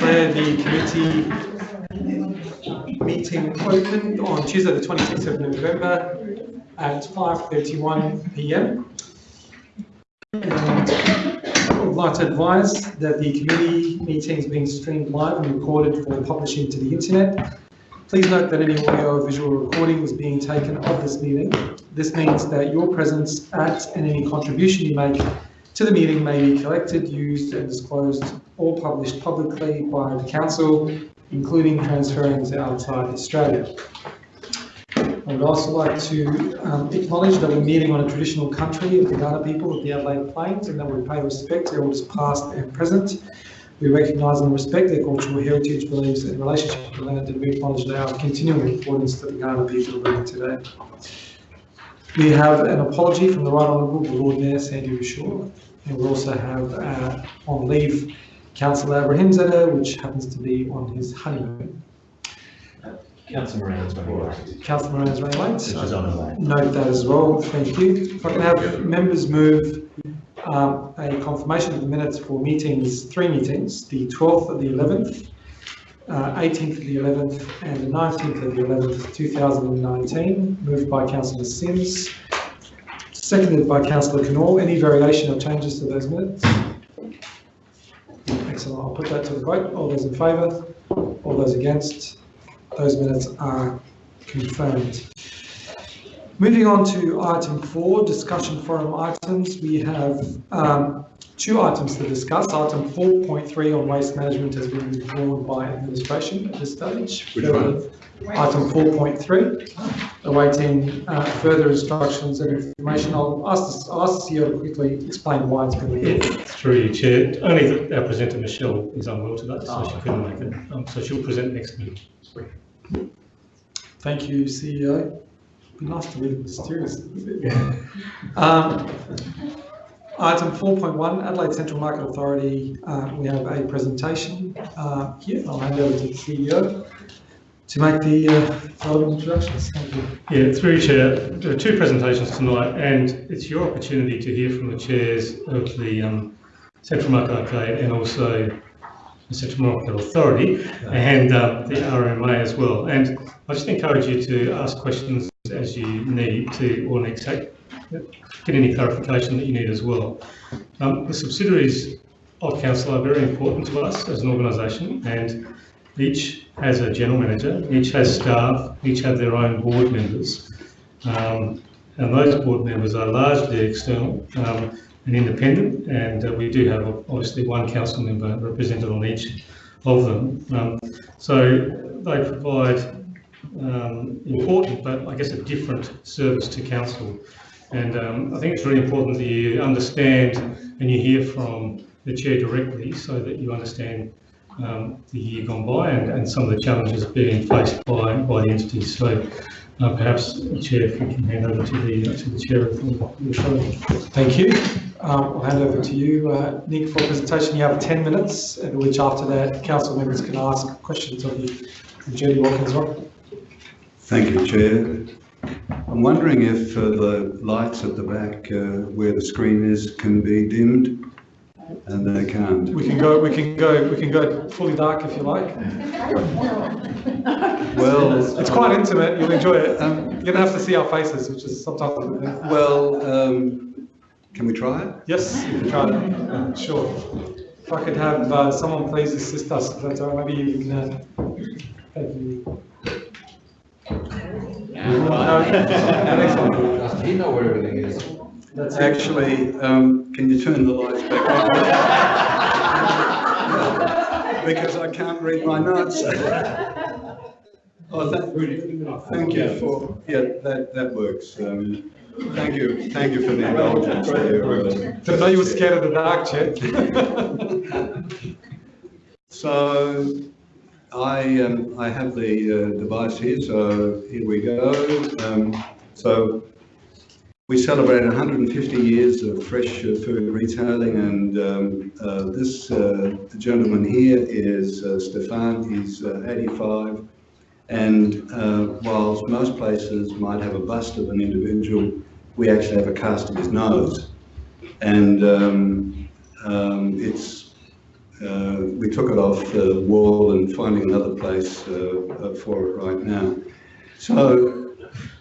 declare the committee meeting open on Tuesday, the 26th of November at 5:31 PM. And I would like to advise that the committee meeting is being streamed live and recorded for publishing to the internet. Please note that any audio or visual recording is being taken of this meeting. This means that your presence at and any contribution you make to the meeting may be collected, used and disclosed or published publicly by the council, including transferring to outside Australia. I would also like to um, acknowledge that we're meeting on a traditional country of the Kaurna people of the Adelaide Plains and that we pay respect to elders past and present. We recognise and respect their cultural heritage, beliefs and relationship to the land and we acknowledge our continuing importance to the Kaurna people living today. We have an apology from the Right Honourable the Lord Mayor Sandy Verschoor and we also have uh, on leave Councillor Abrahimzadeh, which happens to be on his honeymoon. Councillor Moran's running late. Councillor Moran's running late. She's on way. Note that as well, thank you. If I can have members move um, a confirmation of the minutes for meetings, three meetings, the 12th of the 11th, uh, 18th of the 11th and the 19th of the 11th, 2019, moved by Councillor Simms, seconded by Councillor Knoll. Any variation or changes to those minutes? Excellent, I'll put that to the vote. All those in favour? All those against? Those minutes are confirmed. Moving on to item four, discussion forum items. We have um, two items to discuss. Item 4.3 on waste management has been withdrawn by administration at this stage. Which one? Item 4.3, awaiting uh, further instructions and information. I'll ask, the- ask the CEO to quickly explain why it's been withdrawn. Through you, Chair. Only that our presenter Michelle is unwell today, so she couldn't make it. Um, so she'll present next meeting. Thank you, CEO. Be nice to it mysterious. Um, Item 4.1, Adelaide Central Market Authority, uh, we have a presentation uh, here. I'll hand over to the CEO to make the uh, introductions. Thank you. Yeah, through Chair. There are two presentations tonight, and it's your opportunity to hear from the chairs of the um, Central Market Arcade and also the Central Market Authority and um, the RMA as well. And I just encourage you to ask questions as you need to, or next take, get any clarification that you need as well. Um, the subsidiaries of council are very important to us as an organisation, and each has a general manager, each has staff, each have their own board members. Um, and those board members are largely external um, and independent, and uh, we do have obviously one council member represented on each of them. Um, so they provide um, important, but I guess a different service to council. And um, I think it's really important that you understand and you hear from the chair directly so that you understand um, the year gone by and, and some of the challenges being faced by, by the entities. So uh, perhaps, Chair, if you can hand over to the, to the chair of the the show. Thank you. Um, I'll hand over to you, uh, Nick, for a presentation. You have 10 minutes, at which after that, council members can ask questions of you. And Judy Watkins, right? Thank you, Chair. I'm wondering if uh, the lights at the back uh, where the screen is can be dimmed? And they can't. We can go, we can go, we can go fully dark if you like. Well, It's quite intimate, you'll enjoy it. Um, You're gonna have to see our faces, which is sometimes, well, um, can we try it? yes, you can try it, Uh, sure. If I could have uh, someone please assist us, if that's all right, maybe you can, uh, thank you. No, next one. You know where everything is. That's. Actually, um, can you turn the lights back on? Because I can't read my notes. Oh, thank, thank you for, yeah, that, that works. Um, Thank you, thank you for the indulgence Didn't know you were scared of the dark, Chet. So I, um, I have the uh, device here, so here we go. Um, so we celebrate 150 years of fresh uh, food retailing and um, uh, this uh, gentleman here is uh, Stefan, he's uh, 85 and uh, whilst most places might have a bust of an individual, we actually have a cast of his nose. And um, um, it's we took it off the wall and finding another place for it right now. So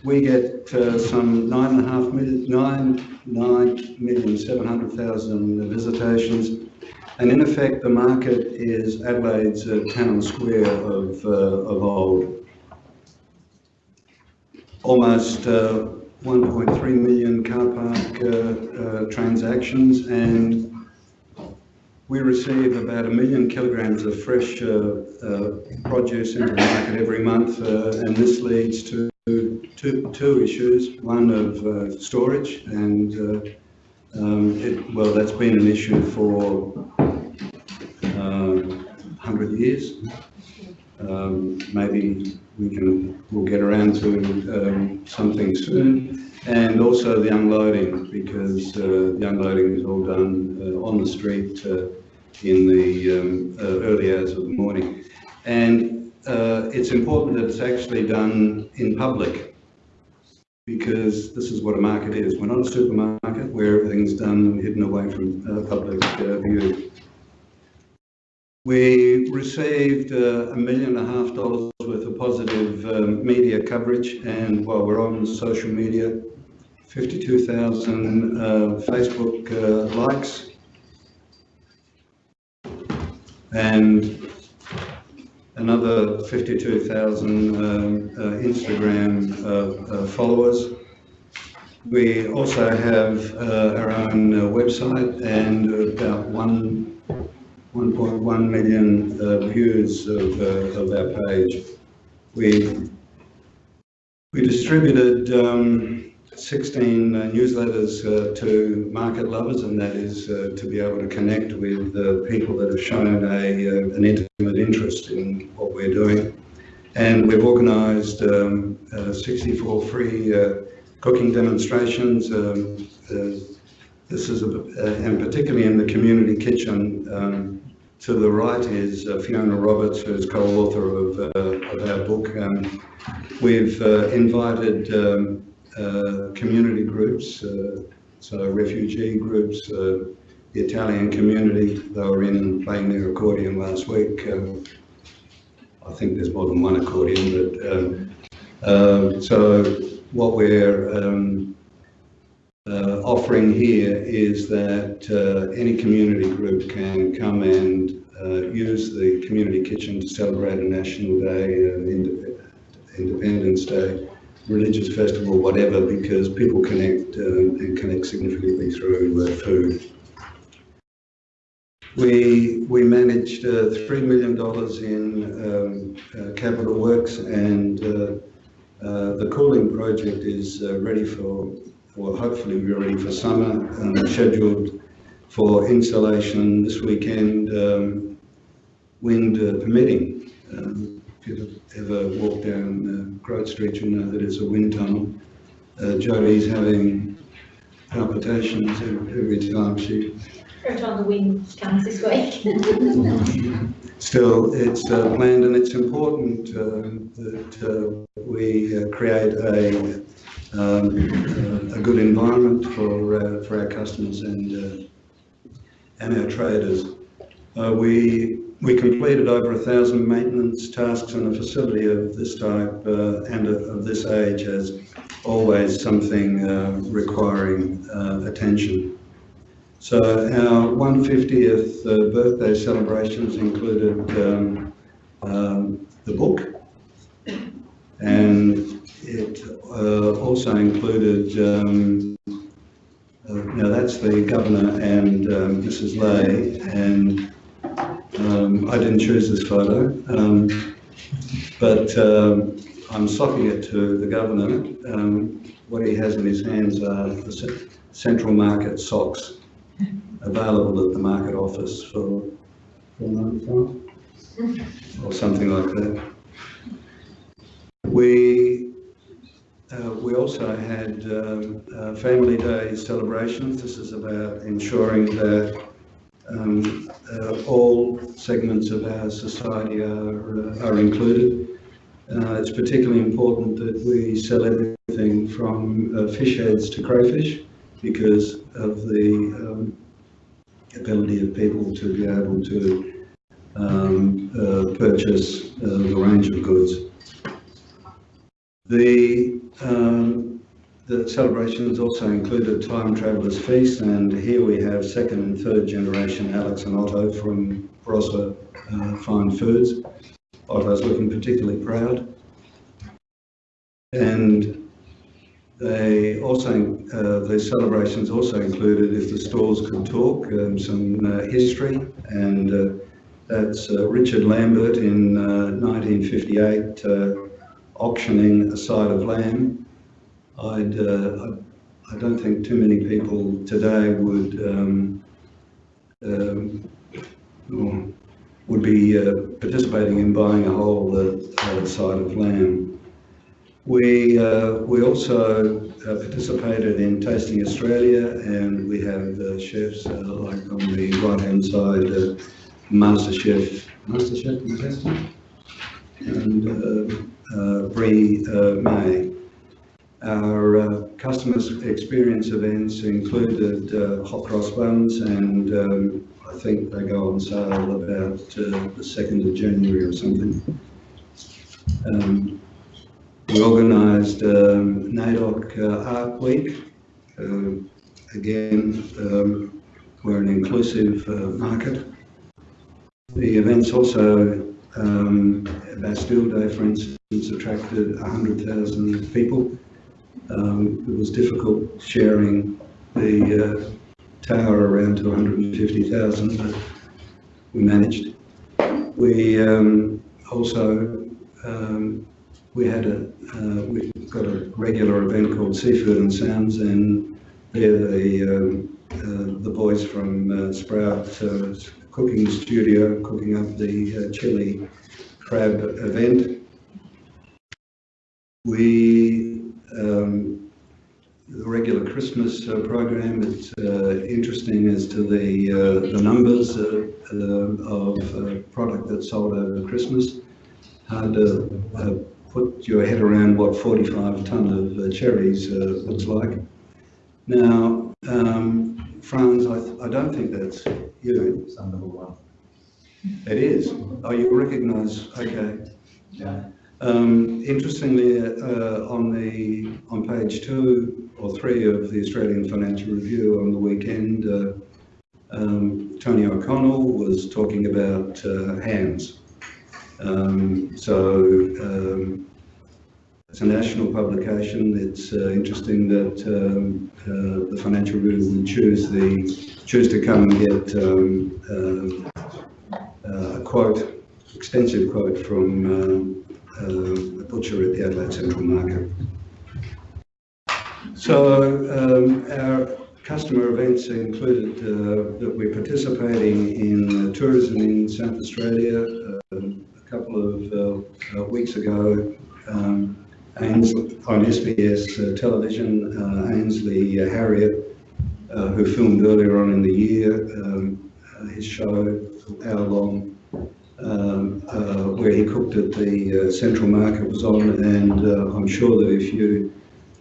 we get uh, some nine and a half million, nine, nine million, seven hundred thousand visitations. And in effect, the market is Adelaide's uh, town square of, uh, of old. Almost uh, 1.3 million car park uh, uh, transactions and we receive about a million kilograms of fresh uh, uh, produce into the market every month uh, and this leads to two, two issues. One of storage and um, it, well, that's been an issue for um, 100 years. Um, maybe we can, we'll get around to um, something soon. And also the unloading, because uh, the unloading is all done uh, on the street uh, in the um, uh, early hours of the morning. And uh, it's important that it's actually done in public, because this is what a market is. We're not a supermarket where everything's done and hidden away from uh, public uh, view. We received uh, a million and a half dollars worth of positive um, media coverage, and while we're on social media, 52,000 uh, Facebook uh, likes, and another 52,000 um, uh, Instagram uh, uh, followers. We also have uh, our own website and about one 1.1 million views of, of our page. We, we distributed um, 16 uh, newsletters uh, to market lovers, and that is uh, to be able to connect with people that have shown a, uh, an intimate interest in what we're doing. And we've organised um, uh, 64 free uh, cooking demonstrations. Um, this is, a, and particularly in the community kitchen, um, to the right is Fiona Roberts, who's co-author of, of our book. Um, we've invited um, community groups, uh, so refugee groups, uh, the Italian community, they were in playing their accordion last week. Um, I think there's more than one accordion, but um, um, so what we're um, uh, offering here is that uh, any community group can come and uh, use the community kitchen to celebrate a national day, uh, Independence Day, religious festival, whatever, because people connect um, and connect significantly through uh, food. We, we managed uh, $3 million in um, uh, capital works and uh, uh, the cooling project is uh, ready for, well, hopefully we're ready for summer, um, scheduled for installation this weekend, um, wind uh, permitting. If you've ever walked down uh, Grote Street, you'll know that it's a wind tunnel. Uh, Jodie's having palpitations every every time she Wrote on the wing comes this week. Still, it's uh, planned and it's important uh, that uh, we uh, create a, um, a good environment for, uh, for our customers and, uh, and our traders. Uh, we, we completed over a thousand maintenance tasks in a facility of this type uh, and of this age as always something uh, requiring uh, attention. So our 150th uh, birthday celebrations included um, um, the book, and it uh, also included. Um, uh, now that's the governor and um, Mrs. Le, and um, I didn't choose this photo, um, but um, I'm socking it to the governor. Um, what he has in his hands are the central market socks available at the market office for or something like that. We uh, we also had uh, Family Day celebrations. This is about ensuring that um, uh, all segments of our society are, uh, are included. Uh, it's particularly important that we sell everything from uh, fish heads to crayfish because of the um, ability of people to be able to um, uh, purchase uh, the range of goods. The, um, the celebrations also included Time Traveller's Feast, and here we have second and third generation Alex and Otto from Barossa uh, Fine Foods. Otto's looking particularly proud. And they also, uh, the celebrations also included, if the stores could talk, um, some uh, history, and uh, that's uh, Richard Lambert in uh, 1958 uh, auctioning a side of lamb. I'd, uh, I, don't think too many people today would um, um, would be uh, participating in buying a whole uh, uh, side of lamb. We, uh, we also uh, participated in Tasting Australia and we have chefs like on the right hand side, Master Chef, Master Chef and Brie May. Our uh, customers experience events included uh, hot cross buns and um, I think they go on sale about uh, the 2nd of January or something. Um, we organised um, NAIDOC uh, Art Week. Uh, again, um, we're an inclusive uh, market. The events also, um, Bastille Day, for instance, attracted 100,000 people. Um, it was difficult sharing the uh, tower around to 150,000, but we managed. We um, also um, we had a uh, we've got a regular event called Seafood and Sounds, and they're the um, uh, the boys from uh, Sprout uh, Cooking Studio cooking up the uh, chili crab event. We um, the regular Christmas uh, program. It's uh, interesting as to the uh, the numbers uh, uh, of uh, product that's sold over Christmas. Hard to uh, put your head around what 45 ton of uh, cherries uh, looks like. Now, um, Franz, I, th- I don't think that's you. It's number one. It is. Oh, you recognise? Okay. Yeah. Um, interestingly, uh, on the on page two or three of the Australian Financial Review on the weekend, uh, um, Tony O'Connell was talking about uh, hands. Um, so um, it's a national publication. It's uh, interesting that um, uh, the Financial Review would choose the choose to come and get um, uh, a quote, extensive quote from. Um, uh, a butcher at the Adelaide Central Market. So um, our customer events included uh, that we're participating in uh, tourism in South Australia. Um, a couple of weeks ago, um, Ainsley, on SBS uh, television, uh, Ainsley Harriott, uh, who filmed earlier on in the year, um, uh, his show, hour long, um, uh, where he cooked at the uh, Central Market was on, and uh, I'm sure that if you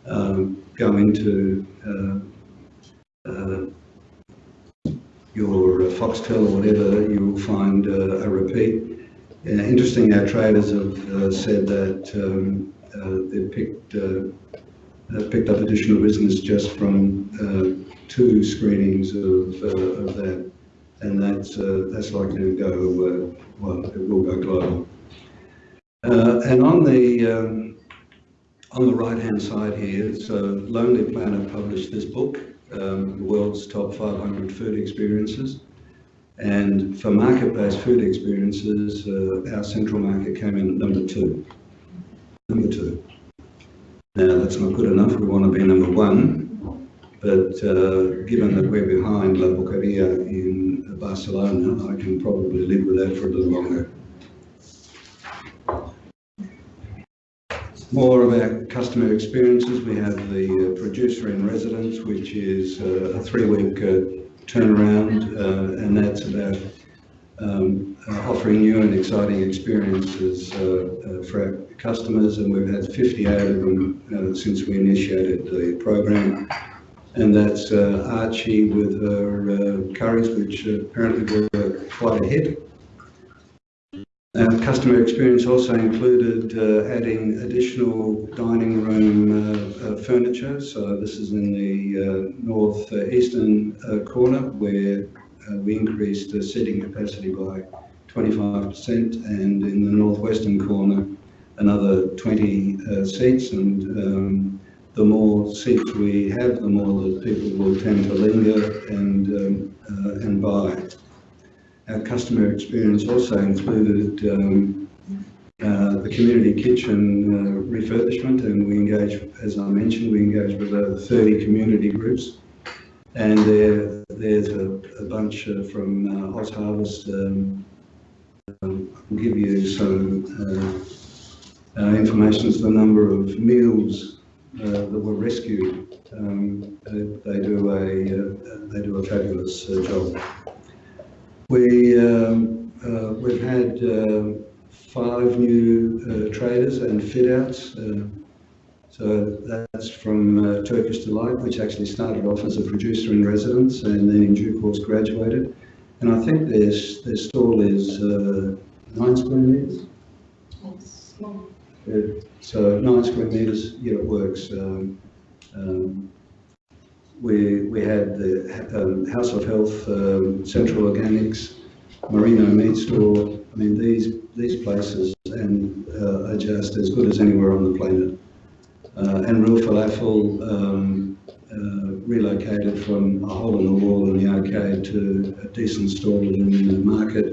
um, go into uh, uh, your uh, Foxtel or whatever, you will find a repeat. Interesting, our traders have said that um, uh, they picked picked up additional business just from two screenings of, of that, and that's that's likely to go well, it will go global. Uh, and on the um, on the right hand side here, so Lonely Planet published this book, um, the world's top 500 food experiences. And for market-based food experiences, uh, our central market came in at number two. Number two. Now, that's not good enough. We want to be number one. But uh, given that we're behind La Boqueria in Barcelona, I can probably live with that for a little longer. More about customer experiences. We have the uh, producer in residence, which is uh, a three-week uh, turnaround, uh, and that's about um, uh, offering new and exciting experiences for our customers. And we've had 58 of them since we initiated the program. And that's uh, Archie with her uh, curries, which apparently were quite a hit. Customer experience also included uh, adding additional dining room furniture. So this is in the northeastern corner where we increased the seating capacity by 25% and in the northwestern corner another 20 uh, seats and um, the more seats we have, the more that people will tend to linger and, um, uh, and buy. Our customer experience also included um, uh, the community kitchen uh, refurbishment and we engage, as I mentioned, we engage with over 30 community groups. And there, there's a, a bunch uh, from uh, Oz Harvest. Um, um, I'll give you some uh, uh, information as the number of meals uh, that were rescued. Um, they, they do a uh, they do a fabulous uh, job. We, um, we've had uh, five new traders and fit outs. So that's from Turkish Delight, which actually started off as a producer in residence and then in due course graduated. And I think their, their stall is nine square metres. It's small. Uh, So nine square metres, yeah, it works. Um, um, We, we had the um, House of Health, um, Central Organics, Merino Meat Store. I mean, these, these places and uh, are just as good as anywhere on the planet. Uh, And Real Falafel um, uh, relocated from a hole in the wall in the arcade to a decent stall in the market.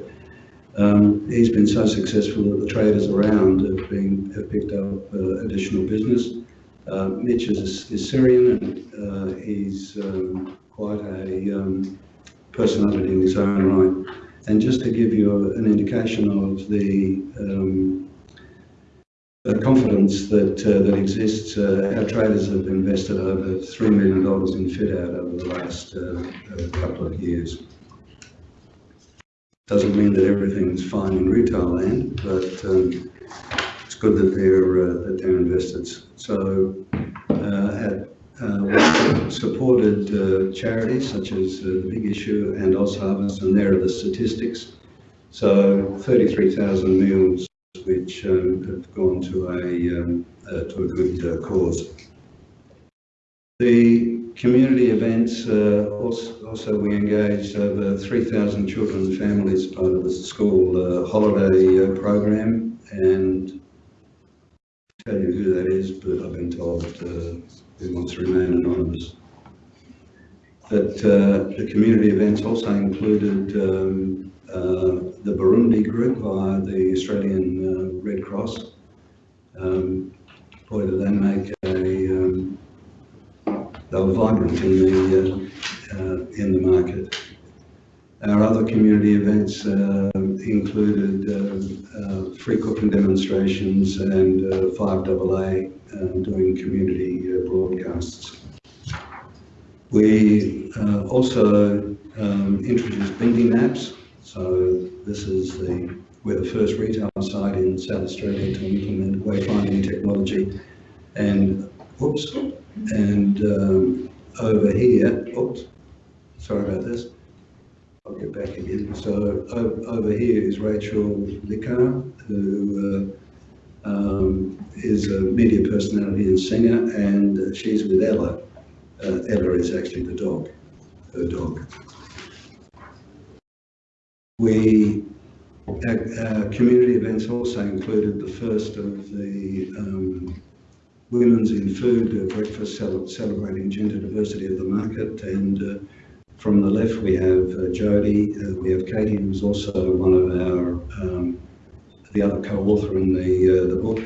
Um, he's been so successful that the traders around have been, have picked up uh, additional business. Uh, Mitch is, is Syrian and uh, he's um, quite a um, personality in his own right. And just to give you an indication of the um, uh, confidence that uh, that exists, uh, our traders have invested over $3 million in fit out over the last uh, couple of years. Doesn't mean that everything's fine in retail land, but um, it's good that they're, uh, that they're invested. So, uh, at, uh, supported uh, charities such as uh, The Big Issue and Oz Harvest, and there are the statistics. So 33,000 meals which um, have gone to a, um, to a good cause. The community events, uh, also, also we engaged over 3,000 children and families part of the school uh, holiday uh, program and I'll tell you who that is, but I've been told who wants to remain anonymous. But the community events also included um, the Burundi group via the Australian Red Cross. Um, boy, did they make a, um, they were vibrant in the, uh, in the market. Our other community events uh, included uh, free cooking demonstrations and uh, 5AA um, doing community broadcasts. We also um, introduced Bindi Maps. So this is the, we're the first retail site in South Australia to implement wayfinding technology. And, whoops, and um, over here, oops, sorry about this. I'll get back again. So over here is Rachel Leahcar, who uh, um, is a media personality and singer, and uh, she's with Ella. Uh, Ella is actually the dog, her dog. We, our, our community events also included the first of the um, Women's in Food breakfast cel- celebrating gender diversity of the market. And uh, from the left, we have uh, Jody, uh, we have Katie, who's also one of our, um, the other co-author in the, the book,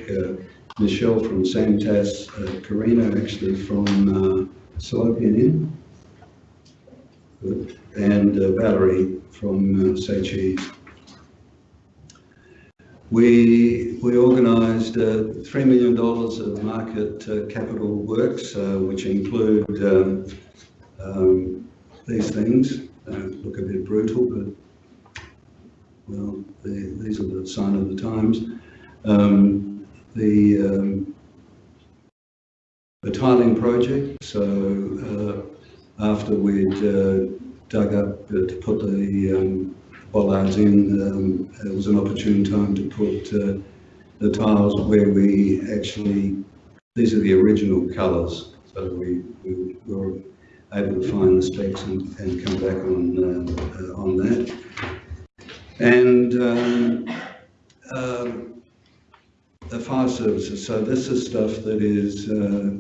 Michelle from Samtass, uh, Karina actually from uh, Salopian Inn, and uh, Valerie from uh, Say Cheese. We, we organised uh, $3 million of market uh, capital works, uh, which include um, um, these things. Uh, look a bit brutal, but well, the, these are the sign of the times. Um, the, um, the tiling project, so uh, after we'd uh, dug up to put the um, bollards in, um, it was an opportune time to put uh, the tiles where we actually, these are the original colours, so we, we were able to find the specs and, and come back on, uh, uh, on that. And um, um, the fire services, so this is stuff that is uh,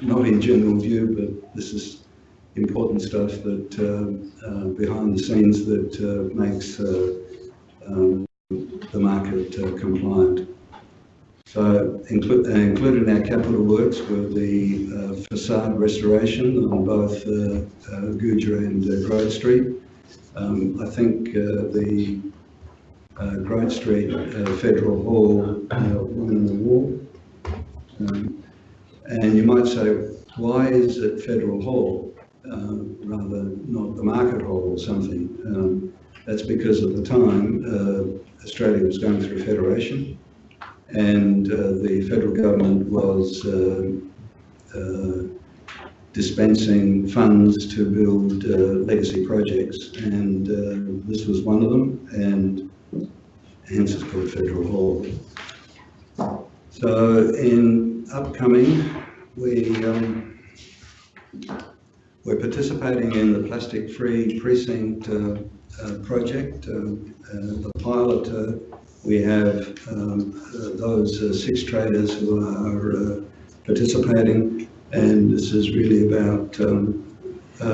not in general view, but this is important stuff that uh, uh, behind the scenes that uh, makes uh, um, the market compliant. So inclu- included in our capital works were the facade restoration on both Gouger and Grote Street. Um, I think the uh, Grote Street uh, Federal Hall uh, won the war. Um, and you might say, why is it Federal Hall rather not the Market Hall or something? Um, that's because at the time uh, Australia was going through federation and uh, the federal government was uh, dispensing funds to build uh, legacy projects, and uh, this was one of them, and hence it's called Federal Hall. So in upcoming, we um, we're participating in the plastic-free precinct uh, uh, project. Uh, uh, the pilot uh, we have um, those six traders who are participating, and this is really about um,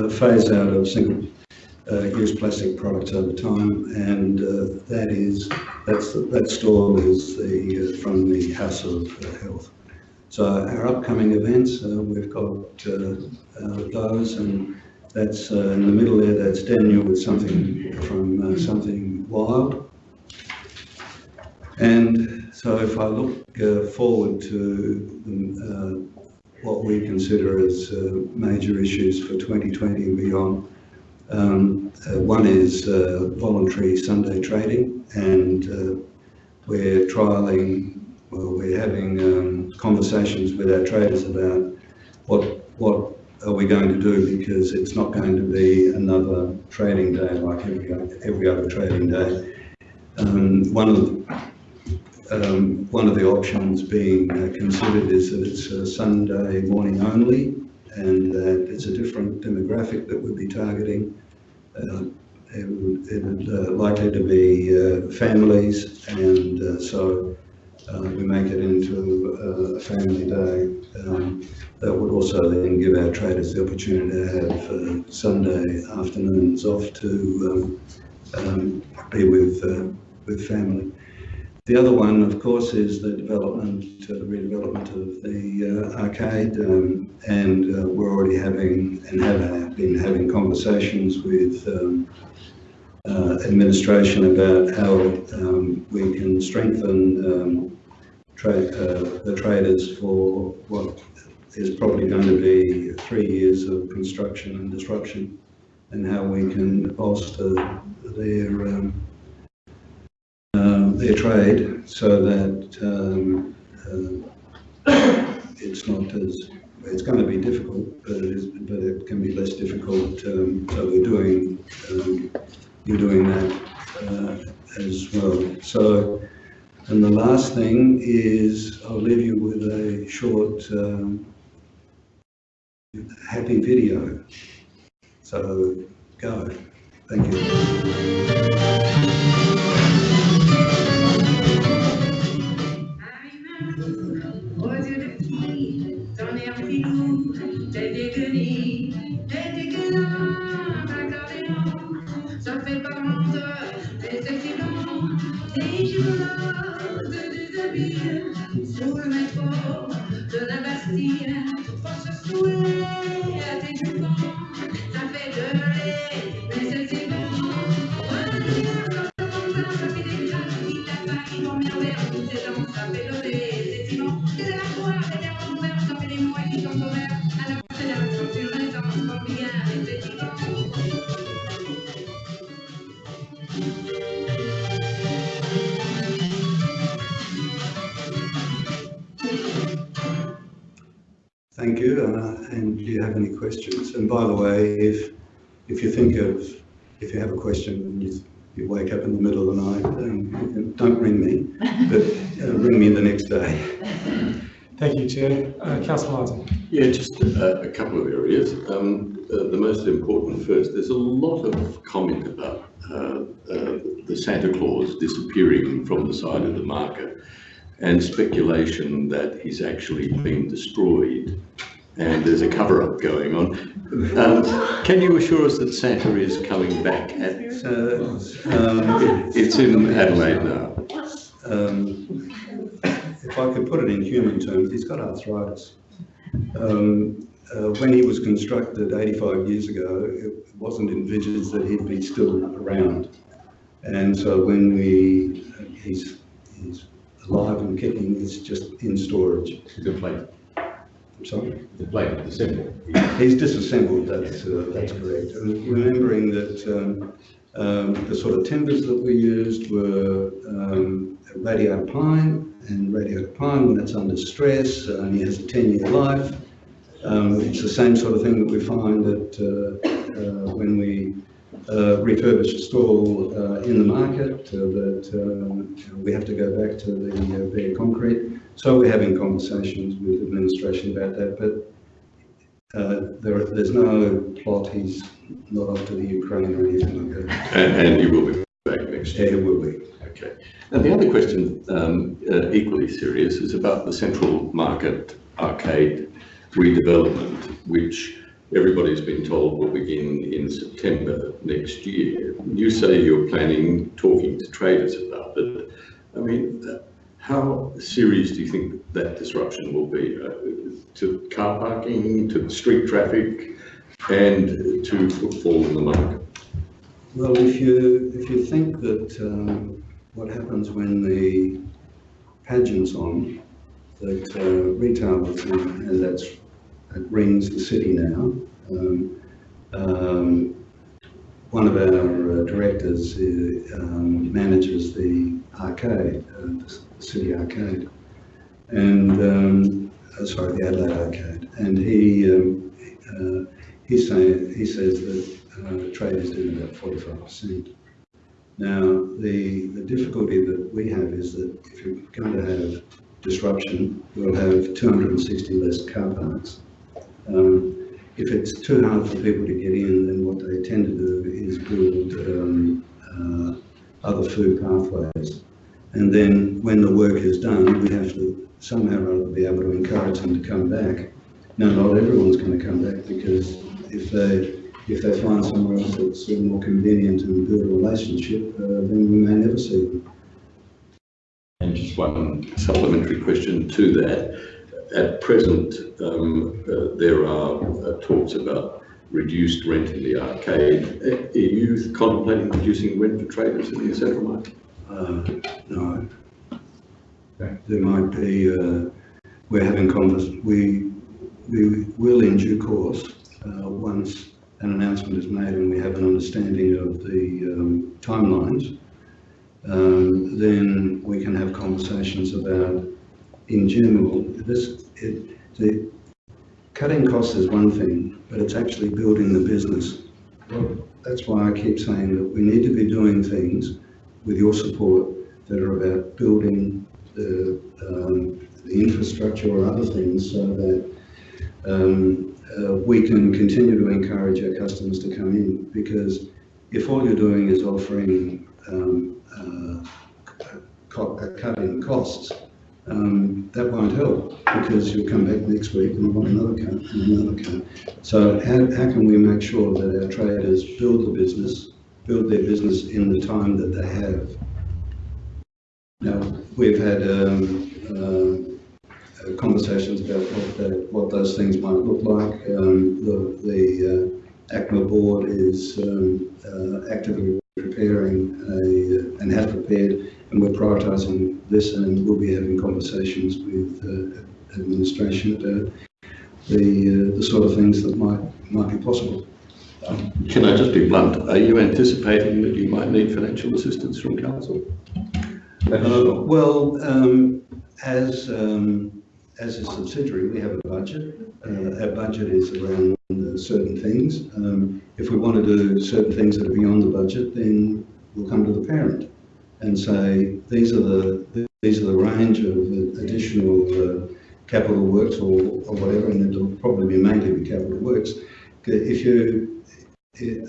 phase out of single uh, use plastic products over time, and uh, that is that's that stall is the uh, from the House of Health. So our upcoming events, uh, we've got uh, uh, those, and that's in the middle there. That's Daniel with something from something wild. And so if I look forward to what we consider as major issues for 2020 and beyond, um, uh, one is uh, voluntary Sunday trading, and uh, we're trialling, well, we're having um, conversations with our traders about what what are we going to do because it's not going to be another trading day like every every other trading day. Um, one of the um, one of the options being uh, considered is that it's a Sunday morning only and that it's a different demographic that we'd be targeting. Uh, it would, it would uh, likely to be uh, families and uh, so uh, we make it into a family day. Um, that would also then give our traders the opportunity to have uh, Sunday afternoons off to um, um, be with, uh, with family. The other one, of course, is the development, uh, redevelopment of the uh, arcade, um, and uh, we're already having and have been having conversations with um, uh, administration about how um, we can strengthen um, trade, uh, the traders for what is probably going to be three years of construction and disruption, and how we can bolster their um, um, their trade so that um, uh, it's not as, it's going to be difficult, but it is, but it can be less difficult. Um, so we're doing, um, you're doing that uh, as well. So, and the last thing is I'll leave you with a short um, happy video. So go. Thank you. Sous le métro de la Bastille, faut se do you have any questions? And by the way, if, if you think of, if you have a question and you, you wake up in the middle of the night, um, don't ring me, but uh, ring me the next day. Thank you, Chair. Uh, Councillor Martin. Yeah, just a, a couple of areas. Um, uh, the most important first, there's a lot of comment about uh, uh, the Santa Claus disappearing from the side of the market and speculation that he's actually been destroyed and there's a cover-up going on. Um, can you assure us that Santa is coming back? At, So, um, it's in Adelaide now. um, if I could put it in human terms, he's got arthritis. Um, uh, when he was constructed 85 years ago, it wasn't envisaged that he'd be still around. And so when we, he's, he's alive and kicking, he's just in storage. The plate, I'm sorry. the plate, the symbol. He's disassembled, that's, uh, that's correct. And remembering that um, um, the sort of timbers that we used were um, radiata pine, and radiata pine, when it's under stress, uh, only has a 10-year life. Um, It's the same sort of thing that we find that uh, uh, when we uh, refurbish a stall uh, in the market, uh, that um, we have to go back to the uh, bare concrete. So we're having conversations with administration about that, but uh, there, there's no plot, he's not off to the Ukraine or anything like that. And, and he will be back next year. it will be. Okay. And the other question, um, uh, equally serious, is about the Central Market Arcade redevelopment, which everybody's been told will begin in September next year. You say you're planning, talking to traders about it. I mean, how serious do you think that disruption will be uh, to car parking, to street traffic, and to footfall in the market? Well, if you, if you think that um, what happens when the pageant's on, that uh, retailers, and and that's, rings the city now. Um, um, One of our uh, directors uh, um, manages the arcade, uh, the city arcade. And, um, uh, sorry, the Adelaide Arcade. And he, um, uh, saying, he says that uh, trade is doing about forty-five percent. Now, the, the difficulty that we have is that if you're going to have disruption, we'll have two hundred and sixty less car parks. Um, if it's too hard for people to get in, then what they tend to do is build, um, uh, other food pathways. And then when the work is done, we have to somehow or other be able to encourage them to come back. Now, not everyone's going to come back because if they, if they find somewhere else that's more convenient and build a relationship, uh, then we may never see them. And just one supplementary question to that. At present, um, uh, there are uh, talks about reduced rent in the arcade. Uh, Are you contemplating reducing rent for traders in the central market? Uh, no. There might be, uh, we're having convers, we, we will in due course, once an announcement is made and we have an understanding of the, um, timelines, um, then we can have conversations about, in general, this, it, the, cutting costs is one thing, but it's actually building the business. That's why I keep saying that we need to be doing things with your support that are about building the, um, the infrastructure or other things so that um, uh, we can continue to encourage our customers to come in because if all you're doing is offering um, uh, a cut in costs, um, that won't help because you'll come back next week and want another cut and another cut. So how, how can we make sure that our traders build the business, build their business in the time that they have? Now, we've had um, uh, uh, conversations about what, that, what those things might look like. Um, the the uh, ACMA board is um, uh, actively preparing a, and has prepared, and we're prioritising this, and we'll be having conversations with uh, administration about the uh, the sort of things that might might be possible. Can I just be blunt? Are you anticipating that you might need financial assistance from council? Uh, Well, um, as, um, as a subsidiary, we have a budget. Uh, our budget is around uh, certain things. Um, if we want to do certain things that are beyond the budget, then we'll come to the parent and say, these are the, these are the range of additional uh, capital works or, or whatever, and it'll probably be mainly be capital works. If you,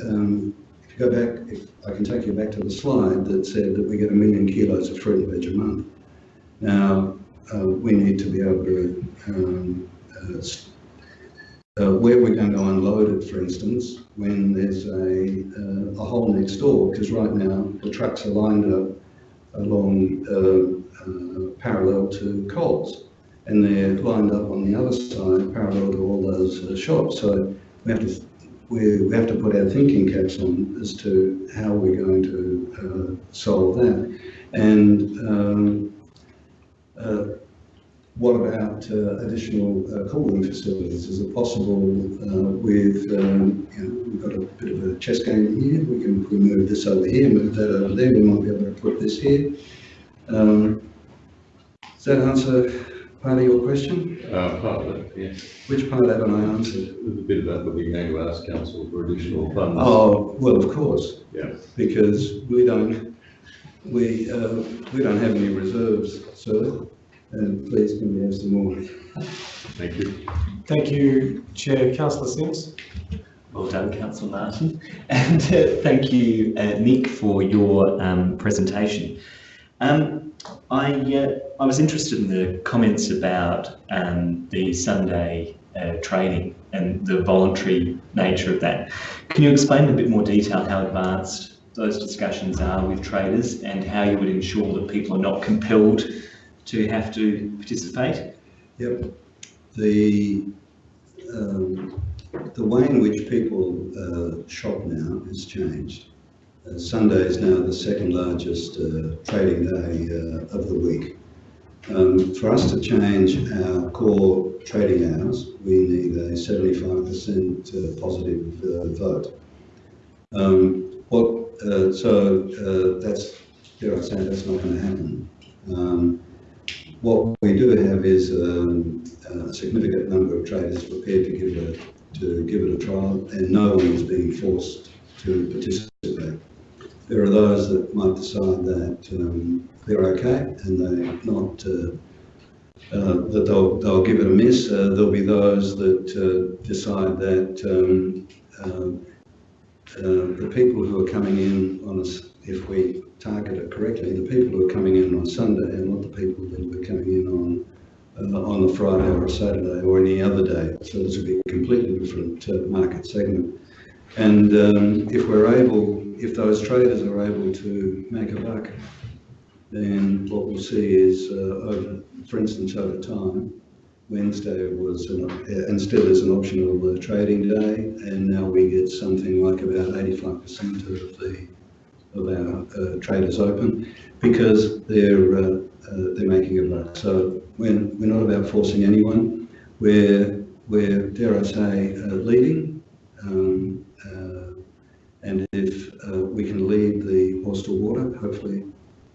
um, if you go back, if I can take you back to the slide that said that we get a million kilos of fruit and veg a month. Now, uh, we need to be able to, um, uh, uh, where we're going to unload it, for instance, when there's a, uh, a hole next door, because right now the trucks are lined up along uh, uh, parallel to Coles, and they're lined up on the other side parallel to all those uh, shops. So we have to we, we have to put our thinking caps on as to how we're going to uh, solve that. And um, uh, what about uh, additional uh, cooling facilities? Is it possible uh, with, um, you know, we've got a bit of a chess game here, we can if we move this over here, move that over there, we might be able to put this here. Um, Does that answer part of your question? Uh, part of it, yes. Which part haven't I answered? There's a bit about whether you're going to ask council for additional funds. Oh, well, of course, Yeah. because we don't, we, uh, we don't have any reserves, sir. And please can we have some more? Thank you. Thank you, Chair. Councillor Simms. Well done, Councillor Martin. And uh, thank you, uh, Nick, for your um, presentation. Um, I, uh, I was interested in the comments about um, the Sunday uh, trading and the voluntary nature of that. Can you explain in a bit more detail how advanced those discussions are with traders and how you would ensure that people are not compelled to have to participate? Yep. The, um, the way in which people uh, shop now has changed. Uh, Sunday is now the second largest uh, trading day uh, of the week. Um, for us to change our core trading hours, we need a 75% uh, positive uh, vote. Um, what, so that's, dare I say, that's not going to happen. Um, what we do have is um, a significant number of traders prepared to give it a, to give it a trial, and no one is being forced to participate. There are those that might decide that um, they're okay and they're not, uh, uh, that they'll, they'll give it a miss. Uh, there'll be those that uh, decide that um, um, uh, the people who are coming in on us, if we target it correctly, the people who are coming in on Sunday are not the people that were coming in on uh, on a Friday or a Saturday or any other day. So this will be a completely different uh, market segment. And um, if we're able, if those traders are able to make a buck, then what we'll see is, uh, over, for instance, over time, Wednesday was, an, uh, and still is an optional uh, trading day, and now we get something like about 85% of the of our uh, traders open because they're uh, uh, they're making a buck. So when we're not about forcing anyone, we're we're dare I say uh, leading, um, uh, and if uh, we can lead the horse to water, hopefully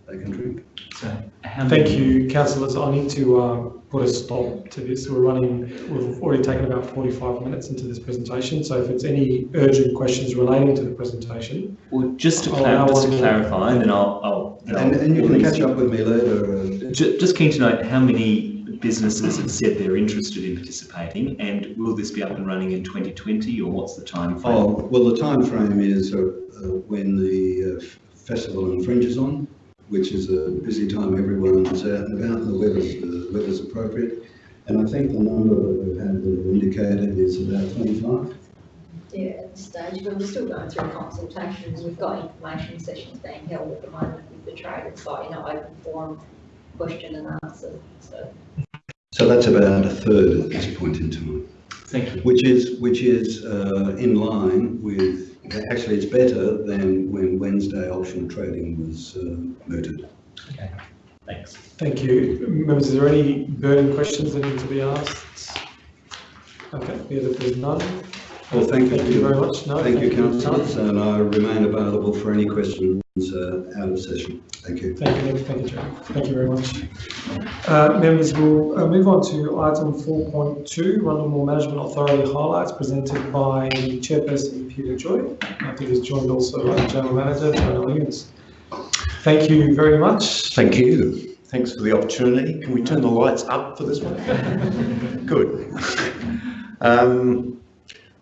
they can drink. So Thank many- you, councillors. I need to uh, put a stop to this. We're running, we've already taken about 45 minutes into this presentation. So if it's any urgent questions relating to the presentation, Well, just to, clar- just to clarify, and then I'll, I'll, then And, I'll and you can catch up with me later. Uh, Ju- Just keen to know how many businesses have said they're interested in participating, and will this be up and running in 2020, or what's the time frame? Oh, well, the time frame is uh, uh, when the uh, festival and fringe is on, which is a busy time, everyone's out and about, and the weather's, the weather's appropriate. And I think the number that we've had that have indicated is about 25. Yeah, at this stage, but we're still going through consultations. We've got information sessions being held at the moment with the traders, like, you know, open forum, question and answer, so. So that's about a third at this point in time, Thank you. which is, which is uh, in line with, actually it's better than when Wednesday optional trading was uh, mooted. Okay, thanks. thank you. Members, is there any burning questions that need to be asked? Okay, yeah, if there's none, Well, thank you. Thank you very much. No, Thank you, for councillors, and I remain available for any questions uh, out of session. Thank you. Thank you, Nick. Thank you, Joe. Thank you very much. Uh, members, we'll uh, move on to item four point two, Rundle Mall Management Authority highlights presented by chairperson, Peter Joy. I think he's joined also by the general manager, Joanna Williams. Thank you very much. Thank you. Thanks for the opportunity. Can we turn the lights up for this one? Good. Um,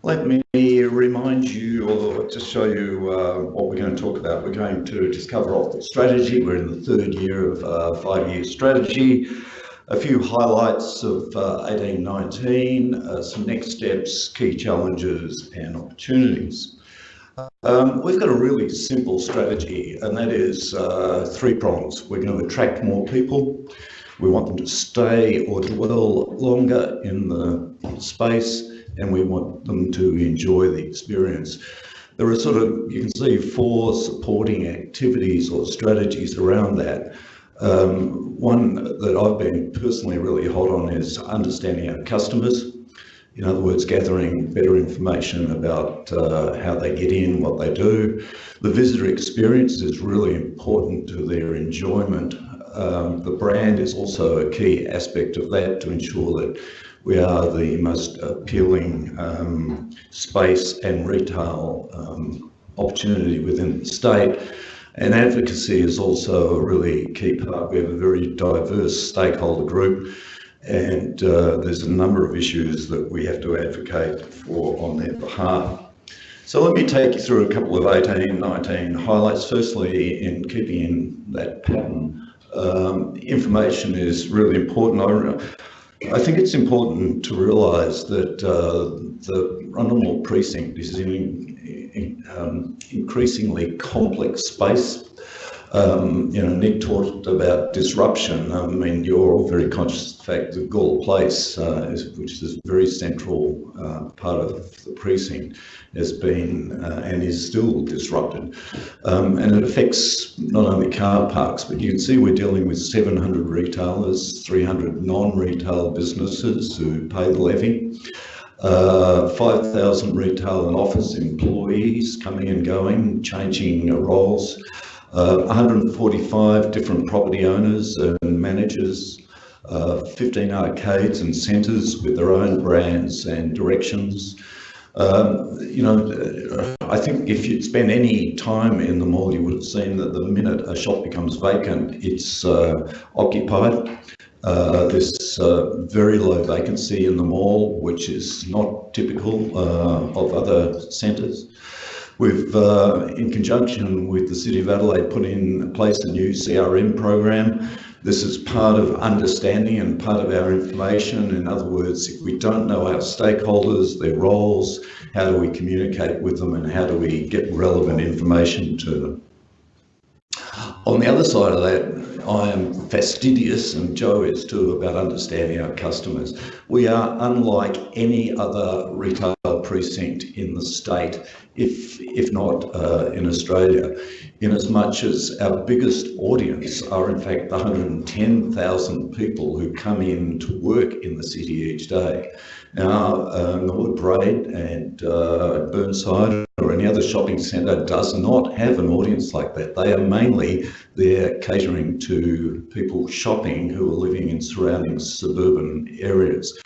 Let me remind you, or just show you uh, what we're going to talk about. We're going to just cover off the strategy. We're in the third year of uh, five-year strategy. A few highlights of uh, 1819, uh, some next steps, key challenges and opportunities. Um, we've got a really simple strategy, and that is uh, three prongs. We're going to attract more people. We want them to stay or dwell longer in the space, and we want them to enjoy the experience. There are sort of, you can see four supporting activities or strategies around that. Um, one that I've been personally really hot on is understanding our customers. In other words, gathering better information about uh, how they get in, what they do. The visitor experience is really important to their enjoyment. Um, the brand is also a key aspect of that to ensure that we are the most appealing um, space and retail um, opportunity within the state. And advocacy is also a really key part. We have a very diverse stakeholder group and uh, there's a number of issues that we have to advocate for on their behalf. So let me take you through a couple of 18, 19 highlights. Firstly, in keeping in that pattern, um, information is really important. I, I think it's important to realise that uh, the Rundle precinct is in, in um, increasingly complex space um, you know, Nick talked about disruption. I mean, you're all very conscious of the fact that Gawler Place, uh, is, which is a very central uh, part of the precinct, has been uh, and is still disrupted. Um, and it affects not only car parks, but you can see we're dealing with 700 retailers, 300 non-retail businesses who pay the levy. Uh, 5,000 retail and office employees coming and going, changing roles. Uh, 145 different property owners and managers, uh, 15 arcades and centres with their own brands and directions. Um, you know, I think if you'd spent any time in the mall, you would have seen that the minute a shop becomes vacant, it's uh, occupied. Uh, there's uh, very low vacancy in the mall, which is not typical uh, of other centres. We've, uh, in conjunction with the City of Adelaide, put in place a new CRM program. This is part of understanding and part of our information. In other words, if we don't know our stakeholders, their roles, how do we communicate with them and how do we get relevant information to them? On the other side of that, I am fastidious, and Joe is too, about understanding our customers. We are unlike any other retail precinct in the state, if, if not uh, in Australia, in as much as our biggest audience are in fact the 110,000 people who come in to work in the city each day. Now, uh, Parade and uh, Burnside or any other shopping centre does not have an audience like that. They are mainly there catering to people shopping who are living in surrounding suburban areas.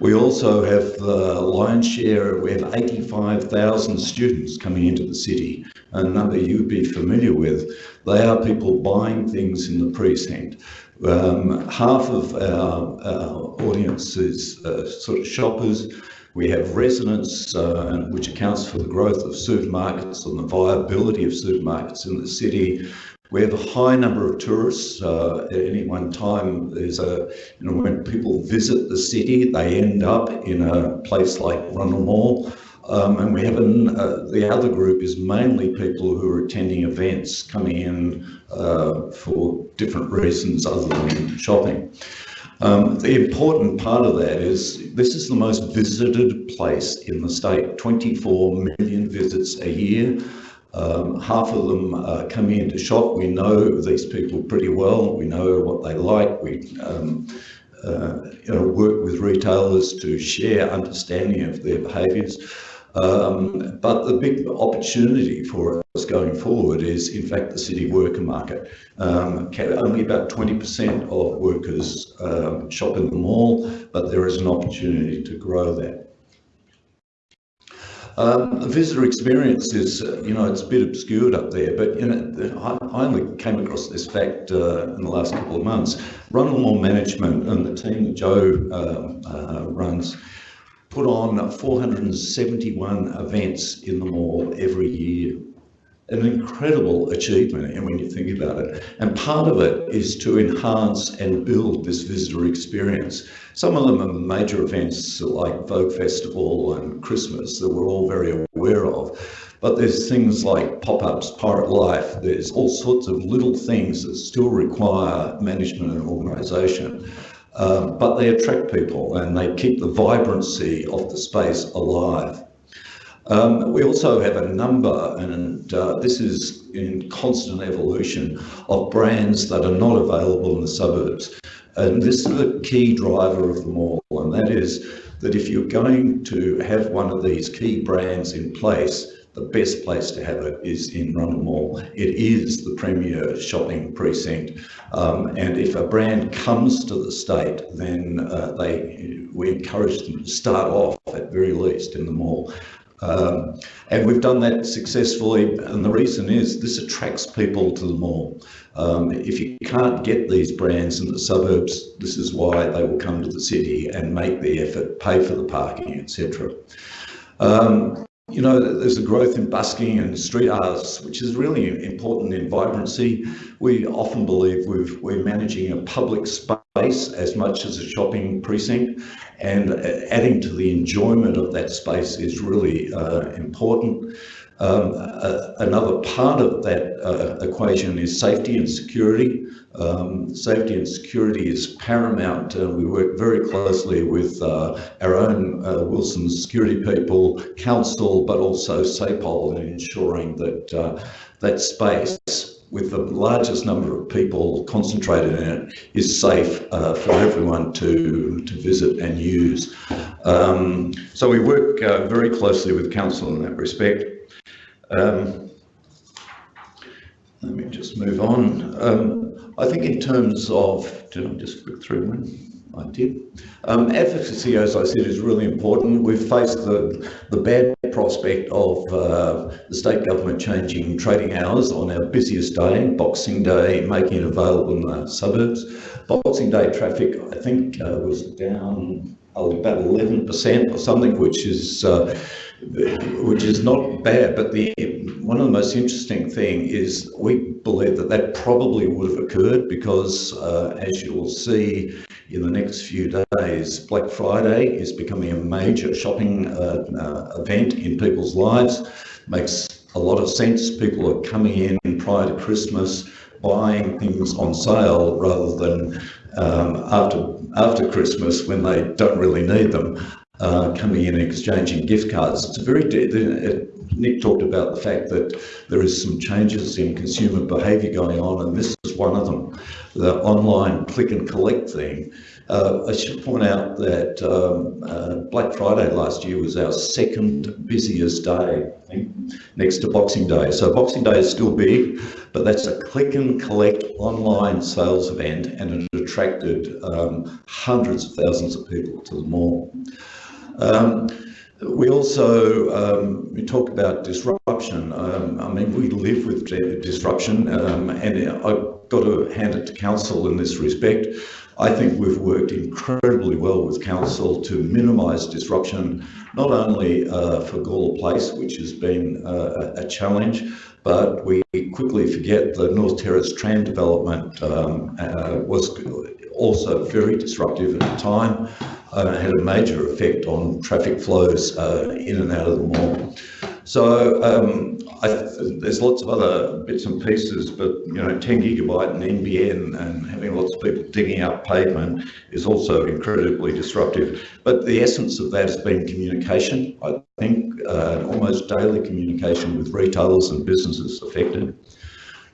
We also have the lion's share, we have 85,000 students coming into the city, a number you'd be familiar with. They are people buying things in the precinct. Um, half of our, our audience is uh, sort of shoppers. We have residents, uh, which accounts for the growth of supermarkets and the viability of supermarkets in the city. We have a high number of tourists. Uh, at any one time, there's a, you know, when people visit the city, they end up in a place like Rundle Mall. Um, and we have an, uh, the other group is mainly people who are attending events, coming in uh, for different reasons other than shopping. Um, the important part of that is this is the most visited place in the state, 24 million visits a year. Um, half of them uh, come in to shop. We know these people pretty well. We know what they like. We um, uh, you know, work with retailers to share understanding of their behaviours. Um, but the big opportunity for us going forward is, in fact, the city worker market. Um, only about 20% of workers um, shop in the mall, but there is an opportunity to grow that. Um, the visitor experience is, uh, you know, it's a bit obscured up there, but you know, I, only came across this fact uh, in the last couple of months. Rundle Mall Management and the team that Joe uh, uh, runs put on 471 events in the mall every year. An incredible achievement, and when you think about it. And part of it is to enhance and build this visitor experience. Some of them are major events like Vogue Festival and Christmas that we're all very aware of. But there's things like pop-ups, Pirate Life, there's all sorts of little things that still require management and organisation. Um, but they attract people and they keep the vibrancy of the space alive. Um, we also have a number, and uh, this is in constant evolution, of brands that are not available in the suburbs. And this is a key driver of the mall, and that is that if you're going to have one of these key brands in place, the best place to have it is in Rundle Mall. It is the premier shopping precinct. Um, and if a brand comes to the state, then uh, they we encourage them to start off at very least in the mall. Um, and we've done that successfully, and the reason is this attracts people to the mall. Um, if you can't get these brands in the suburbs, this is why they will come to the city and make the effort, pay for the parking, etc. Um, you know, there's a growth in busking and street arts, which is really important in vibrancy. We often believe we've, we're managing a public space as much as a shopping precinct, and adding to the enjoyment of that space is really uh, important. Um, uh, another part of that uh, equation is safety and security. Um, safety and security is paramount. Uh, we work very closely with uh, our own uh, Wilson security people, council, but also SAPOL in ensuring that uh, that space with the largest number of people concentrated in it is safe uh, for everyone to, to visit and use. Um, so we work uh, very closely with council in that respect. Um, let me just move on. Um, I think in terms of, did I just flick through one? I did. Um, advocacy, as I said, is really important. We've faced the, the bad prospect of uh, the state government changing trading hours on our busiest day, Boxing Day, making it available in the suburbs. Boxing Day traffic, I think, uh, was down oh, about 11% or something, which is uh, which is not bad. But the one of the most interesting thing is we believe that that probably would have occurred because, uh, as you will see in the next few days, Black Friday is becoming a major shopping uh, uh, event in people's lives. Makes a lot of sense. People are coming in prior to Christmas, buying things on sale rather than um, after after Christmas when they don't really need them uh, coming in and exchanging gift cards. It's a very, uh, Nick talked about the fact that there is some changes in consumer behaviour going on, and this is one of them, the online click and collect thing. Uh, I should point out that um, uh, Black Friday last year was our second busiest day, I think, next to Boxing Day. So Boxing Day is still big, but that's a click and collect online sales event and it attracted um, hundreds of thousands of people to the mall. Um, we also um, we talk about disruption. Um, I mean, we live with disruption, um, and I've got to hand it to council in this respect. I think we've worked incredibly well with council to minimise disruption, not only uh, for Gawler Place, which has been uh, a challenge, but we quickly forget the North Terrace tram development um, uh, was also very disruptive at the time uh, had a major effect on traffic flows uh, in and out of the mall. So um, I, there's lots of other bits and pieces, but you know, 10 gigabyte and NBN and having lots of people digging up pavement is also incredibly disruptive. But the essence of that has been communication. I think uh, almost daily communication with retailers and businesses affected.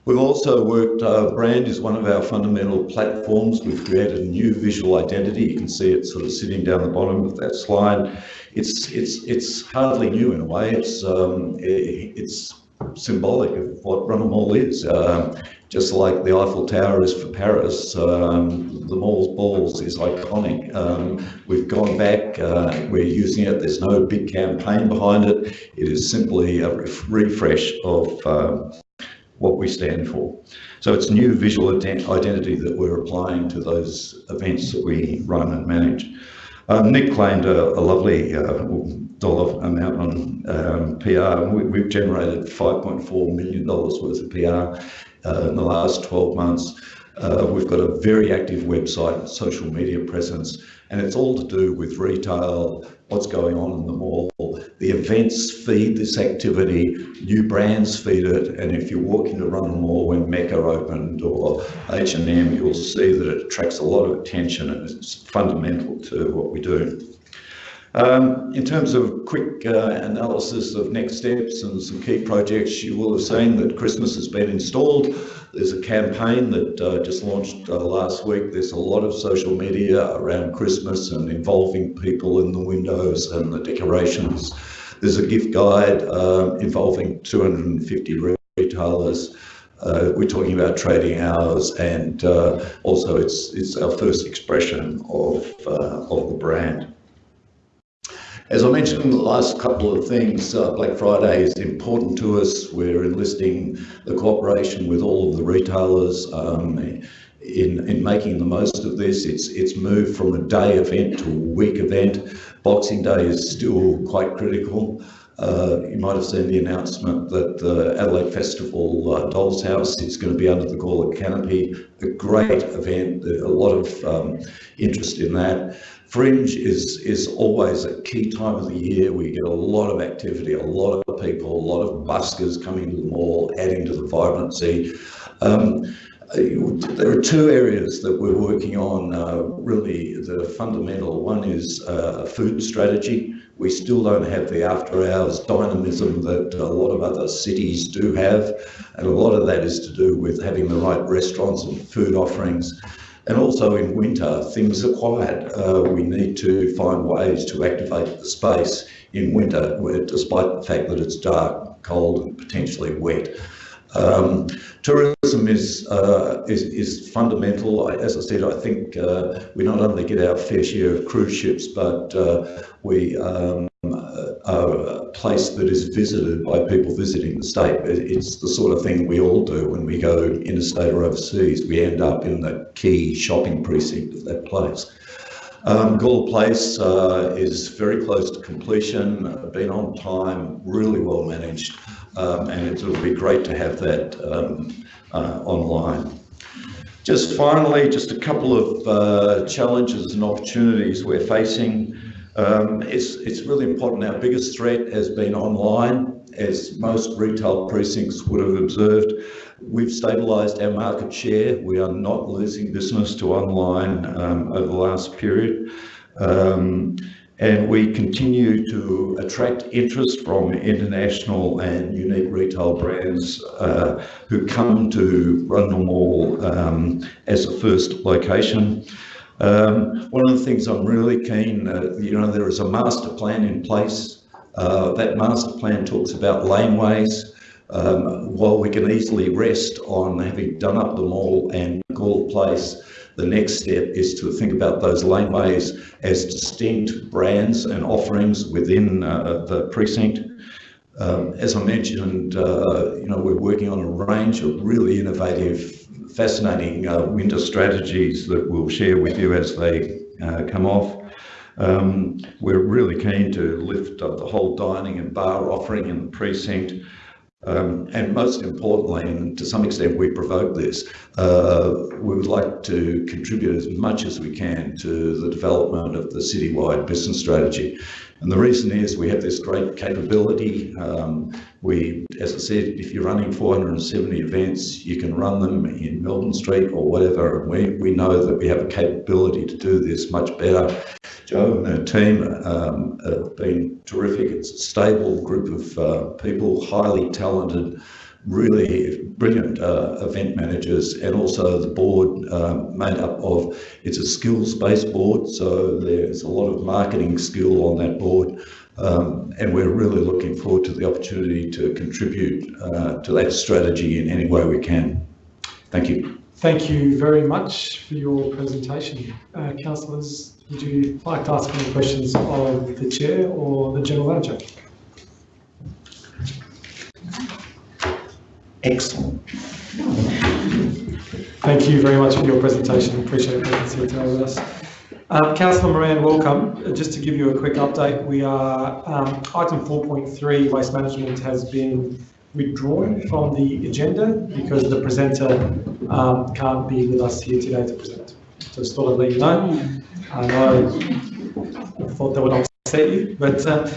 We've also worked, uh, brand is one of our fundamental platforms. We've created a new visual identity. You can see it sort of sitting down the bottom of that slide. It's, it's, it's hardly new in a way. It's, um, i- it's symbolic of what Rundle Mall is. Um, just like the Eiffel Tower is for Paris, um, the mall's balls is iconic. Um, we've gone back, uh, we're using it. There's no big campaign behind it. It is simply a ref- refresh of um, what we stand for. So it's new visual ident- identity that we're applying to those events that we run and manage. Um, Nick claimed a, a lovely uh, dollar amount on um, PR. We, we've generated $5.4 million worth of PR uh, in the last 12 months. Uh, we've got a very active website, social media presence, and it's all to do with retail, what's going on in the mall. The events feed this activity, new brands feed it, and if you walk into Rundle Mall when Mecca opened or H&M, you'll see that it attracts a lot of attention and it's fundamental to what we do. Um, in terms of quick uh, analysis of next steps and some key projects, you will have seen that Christmas has been installed. There's a campaign that uh, just launched uh, last week. There's a lot of social media around Christmas and involving people in the windows and the decorations. There's a gift guide uh, involving 250 retailers. Uh, we're talking about trading hours, and uh, also it's it's our first expression of uh, of the brand. As I mentioned in the last couple of things, uh, Black Friday is important to us. We're enlisting the cooperation with all of the retailers um, in, in making the most of this. It's, it's moved from a day event to a week event. Boxing Day is still quite critical. Uh, you might have seen the announcement that the Adelaide Festival uh, Dolls House is going to be under the Gawler canopy. A great event, a lot of um, interest in that. Fringe is is always a key time of the year. We get a lot of activity, a lot of people, a lot of buskers coming to the mall, adding to the vibrancy. Um, there are two areas that we're working on uh, really the fundamental. One is uh, a food strategy. We still don't have the after hours dynamism that a lot of other cities do have. And a lot of that is to do with having the right restaurants and food offerings. And also in winter, things are quiet. Uh, we need to find ways to activate the space in winter, where, despite the fact that it's dark, cold, and potentially wet. Um, tourism is, uh, is, is fundamental. As I said, I think uh, we not only get our fair share of cruise ships, but uh, we um, a place that is visited by people visiting the state. It's the sort of thing we all do when we go interstate or overseas. We end up in the key shopping precinct of that place. Um, Gawler Place uh, is very close to completion, uh, been on time, really well managed, um, and it'll be great to have that um, uh, online. Just finally, just a couple of uh, challenges and opportunities we're facing. Um, it's, it's really important. Our biggest threat has been online, as most retail precincts would have observed. We've stabilised our market share. We are not losing business to online um, over the last period. Um, and we continue to attract interest from international and unique retail brands uh, who come to Rundle Mall um, as a first location. Um, one of the things I'm really keen, uh, you know, there is a master plan in place. Uh, that master plan talks about laneways. Um, while we can easily rest on having done up the mall and Gawler Place, the next step is to think about those laneways as distinct brands and offerings within uh, the precinct. Um, as I mentioned, uh, you know, we're working on a range of really innovative, fascinating uh, winter strategies that we'll share with you as they uh, come off. Um, we're really keen to lift up the whole dining and bar offering in the precinct. Um, and most importantly, and to some extent we provoke this, uh, we would like to contribute as much as we can to the development of the citywide business strategy. And the reason is we have this great capability. Um, we, as I said, if you're running 470 events, you can run them in Melbourne Street or whatever. We, we know that we have a capability to do this much better. Joe and her team um, have been terrific. It's a stable group of uh, people, highly talented, really brilliant uh, event managers and also the board uh, made up of, it's a skills-based board, so there's a lot of marketing skill on that board. Um, and we're really looking forward to the opportunity to contribute uh, to that strategy in any way we can. Thank you. Thank you very much for your presentation. Uh, councillors, would you like to ask any questions of the chair or the general manager? Excellent. Thank you very much for your presentation. Appreciate your presence here today with us. Um, Councillor Moran, welcome. Uh, Just to give you a quick update, we are, um, item 4.3, waste management has been withdrawn from the agenda because the presenter um, can't be with us here today to present. So just thought I'd let you know. I know, I thought that would upset you, but uh,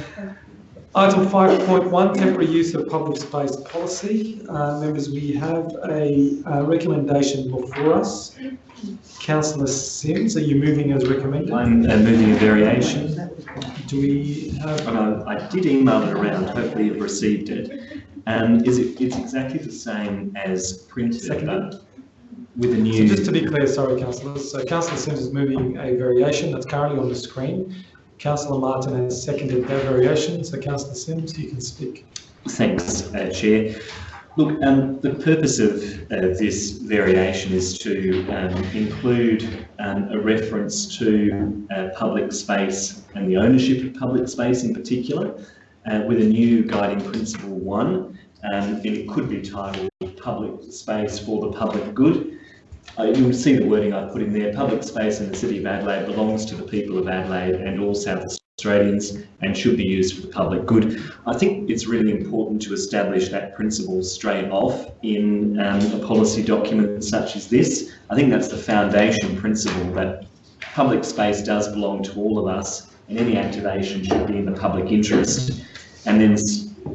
Item 5.1, temporary use of public space policy. Uh, Members, we have a uh, recommendation before us. Councillor Simms, are you moving as recommended? I'm uh, moving a variation. Do we have, I, did email it around, hopefully you've received it. Um, is it, it's exactly the same as printed, Seconded. with a so new. just to be clear, sorry councillors, so councillor Simms is moving a variation that's currently on the screen. Councillor Martin has seconded that variation, so councillor Simms, you can speak. Thanks, uh, Chair. Look, um, the purpose of uh, this variation is to um, include um, a reference to uh, public space and the ownership of public space in particular, uh, with a new guiding principle one. Um, and it could be titled Public Space for the Public Good. Uh, you'll see the wording I've put in there. Public space in the City of Adelaide belongs to the people of Adelaide and all South Australians and should be used for the public good. I think it's really important to establish that principle straight off in um, a policy document such as this. I think that's the foundation principle that public space does belong to all of us and any activation should be in the public interest. And then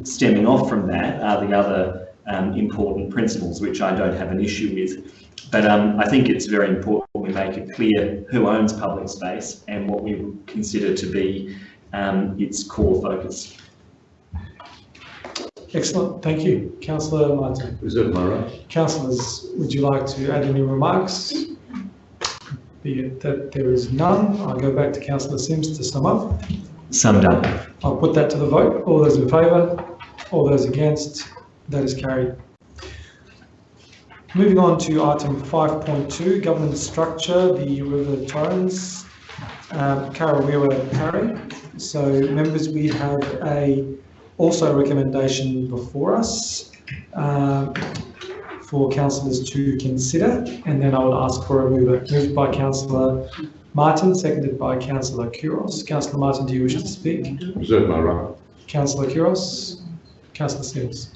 stemming off from that are the other um, important principles, which I don't have an issue with. But um, I think it's very important we make it clear who owns public space and what we would consider to be um, its core focus. Excellent, thank you. Councillor Martin. Is that my right? Councillors, would you like to add any remarks? Be it that there is none, I'll go back to councillor Simms to sum up. Summed up. I'll put that to the vote. All those in favour? All those against? That is carried. Moving on to item 5.2, governance structure, the River Torrens. Um, Harry. So members, we have a, also a recommendation before us um, for councillors to consider, and then I will ask for a mover. Moved by councillor Martin, seconded by councillor Couros. Councillor Martin, do you wish to speak? That my right? Councillor Couros, Councillor Simms.